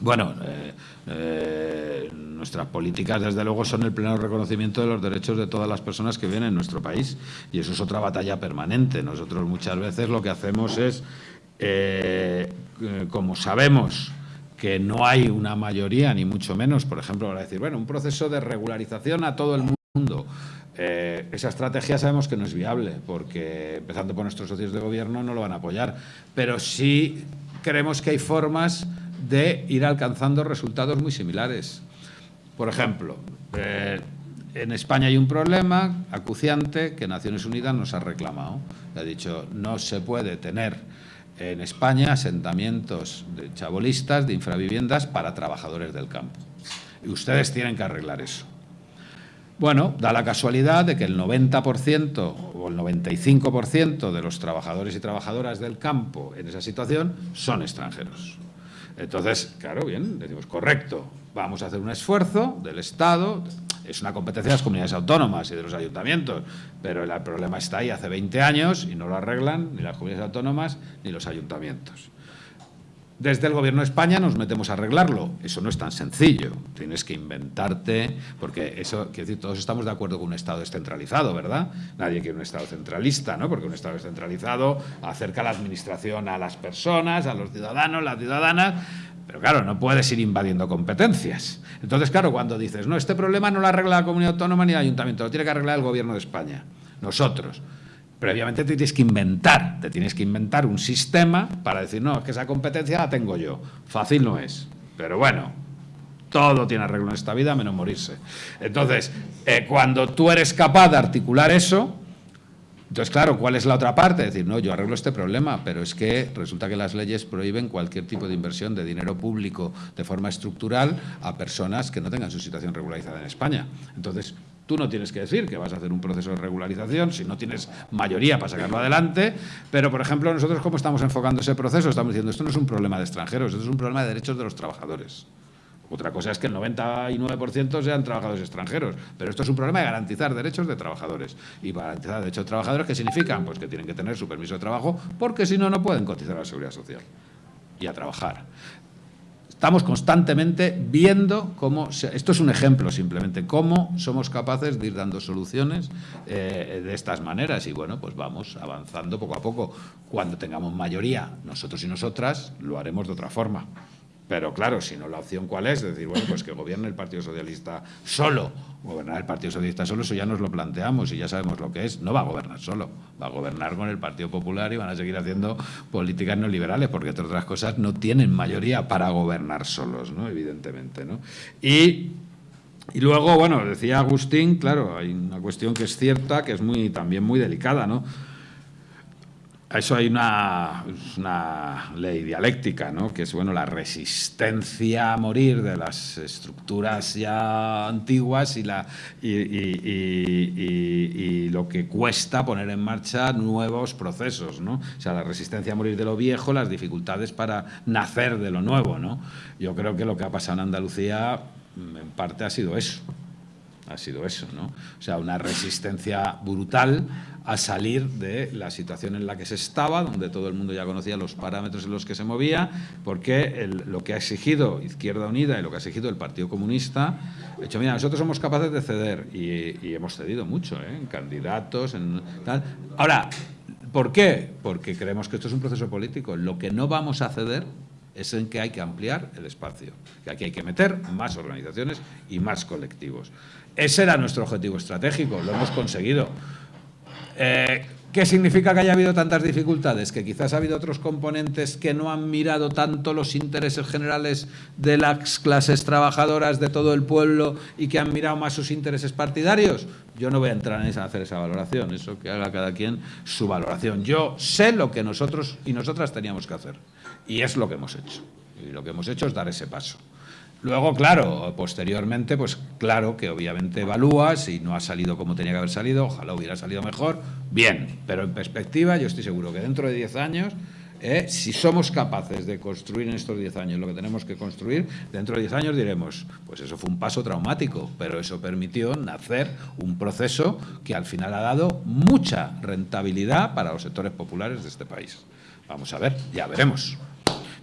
Bueno, eh, eh, nuestras políticas, desde luego, son el pleno reconocimiento de los derechos de todas las personas que viven en nuestro país. Y eso es otra batalla permanente. Nosotros muchas veces lo que hacemos es, eh, como sabemos que no hay una mayoría, ni mucho menos, por ejemplo, para decir, bueno, un proceso de regularización a todo el mundo. Eh, esa estrategia sabemos que no es viable, porque empezando por nuestros socios de gobierno no lo van a apoyar. Pero sí creemos que hay formas de ir alcanzando resultados muy similares. Por ejemplo, eh, en España hay un problema acuciante que Naciones Unidas nos ha reclamado. Ha dicho, no se puede tener en España asentamientos de chabolistas, de infraviviendas para trabajadores del campo. Y ustedes tienen que arreglar eso. Bueno, da la casualidad de que el 90% o el 95% de los trabajadores y trabajadoras del campo en esa situación son extranjeros. Entonces, claro, bien, decimos, correcto, vamos a hacer un esfuerzo del Estado, es una competencia de las comunidades autónomas y de los ayuntamientos, pero el problema está ahí hace 20 años y no lo arreglan ni las comunidades autónomas ni los ayuntamientos. Desde el Gobierno de España nos metemos a arreglarlo. Eso no es tan sencillo. Tienes que inventarte, porque eso, quiero decir, todos estamos de acuerdo con un Estado descentralizado, ¿verdad? Nadie quiere un Estado centralista, ¿no? Porque un Estado descentralizado acerca la administración a las personas, a los ciudadanos, las ciudadanas, pero claro, no puedes ir invadiendo competencias. Entonces, claro, cuando dices, no, este problema no lo arregla la comunidad autónoma ni el ayuntamiento, lo tiene que arreglar el Gobierno de España, nosotros previamente te tienes que inventar, te tienes que inventar un sistema para decir, no, es que esa competencia la tengo yo. Fácil no es, pero bueno, todo tiene arreglo en esta vida menos morirse. Entonces, eh, cuando tú eres capaz de articular eso, Entonces, claro, ¿cuál es la otra parte? decir, no, yo arreglo este problema, pero es que resulta que las leyes prohíben cualquier tipo de inversión de dinero público de forma estructural a personas que no tengan su situación regularizada en España. Entonces, Tú no tienes que decir que vas a hacer un proceso de regularización si no tienes mayoría para sacarlo adelante, pero, por ejemplo, nosotros cómo estamos enfocando ese proceso, estamos diciendo, esto no es un problema de extranjeros, esto es un problema de derechos de los trabajadores. Otra cosa es que el 99% sean trabajadores extranjeros, pero esto es un problema de garantizar derechos de trabajadores. Y garantizar derechos de trabajadores, ¿qué significan? Pues que tienen que tener su permiso de trabajo, porque si no, no pueden cotizar a la seguridad social y a trabajar. Estamos constantemente viendo cómo, esto es un ejemplo simplemente, cómo somos capaces de ir dando soluciones eh, de estas maneras y bueno, pues vamos avanzando poco a poco. Cuando tengamos mayoría, nosotros y nosotras, lo haremos de otra forma. Pero claro, si no, la opción cuál es, decir, bueno, pues que gobierne el Partido Socialista solo. Gobernar el Partido Socialista solo, eso ya nos lo planteamos y ya sabemos lo que es. No va a gobernar solo, va a gobernar con el Partido Popular y van a seguir haciendo políticas neoliberales, porque entre otras cosas no tienen mayoría para gobernar solos, ¿no? Evidentemente, ¿no? Y y luego, bueno, decía Agustín, claro, hay una cuestión que es cierta, que es muy, también muy delicada, ¿no? Eso hay una, ley dialéctica, ¿no? que es bueno, la resistencia a morir de las estructuras ya antiguas y, la, y, lo que cuesta poner en marcha nuevos procesos. ¿no? O sea, la resistencia a morir de lo viejo, las dificultades para nacer de lo nuevo. ¿no? Yo creo que lo que ha pasado en Andalucía en parte ha sido eso. Ha sido eso, ¿no? O sea, una resistencia brutal a salir de la situación en la que se estaba, donde todo el mundo ya conocía los parámetros en los que se movía, porque lo que ha exigido Izquierda Unida y lo que ha exigido el Partido Comunista, ha hecho, mira, nosotros somos capaces de ceder y, hemos cedido mucho, ¿eh? en candidatos, en tal. Ahora, ¿por qué? Porque creemos que esto es un proceso político. Lo que no vamos a ceder es en que hay que ampliar el espacio, que aquí hay que meter más organizaciones y más colectivos. Ese era nuestro objetivo estratégico, lo hemos conseguido. Eh, ¿Qué significa que haya habido tantas dificultades? Que quizás ha habido otros componentes que no han mirado tanto los intereses generales de las clases trabajadoras de todo el pueblo y que han mirado más sus intereses partidarios. Yo no voy a entrar en esa, hacer esa valoración, eso que haga cada quien su valoración. Yo sé lo que nosotros y nosotras teníamos que hacer y es lo que hemos hecho. Y lo que hemos hecho es dar ese paso. Luego, claro, posteriormente, pues claro que obviamente evalúas y no ha salido como tenía que haber salido, ojalá hubiera salido mejor, bien, pero en perspectiva yo estoy seguro que dentro de 10 años, eh, si somos capaces de construir en estos 10 años lo que tenemos que construir, dentro de 10 años diremos, pues eso fue un paso traumático, pero eso permitió nacer un proceso que al final ha dado mucha rentabilidad para los sectores populares de este país. Vamos a ver, ya veremos.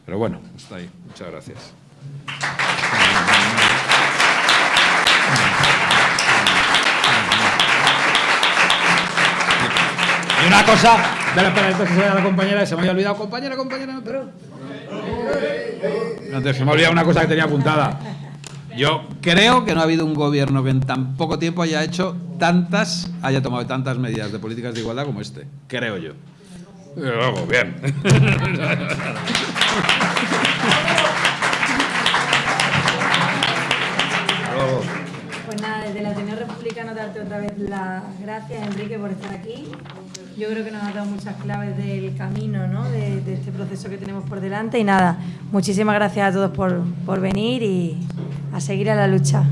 Pero bueno, está ahí. Muchas gracias. Y una cosa, de la que se vaya la compañera, se me había olvidado, compañera, compañera, pero... Antes se me ha olvidado una cosa que tenía apuntada. Yo creo que no ha habido un gobierno que en tan poco tiempo haya hecho tantas, haya tomado tantas medidas de políticas de igualdad como este. Creo yo. Luego, bien. desde la Ateneo Republicano darte otra vez las gracias, Enrique, por estar aquí. Yo creo que nos has dado muchas claves del camino, ¿no? de, este proceso que tenemos por delante. Y nada, muchísimas gracias a todos por, por venir y a seguir a la lucha.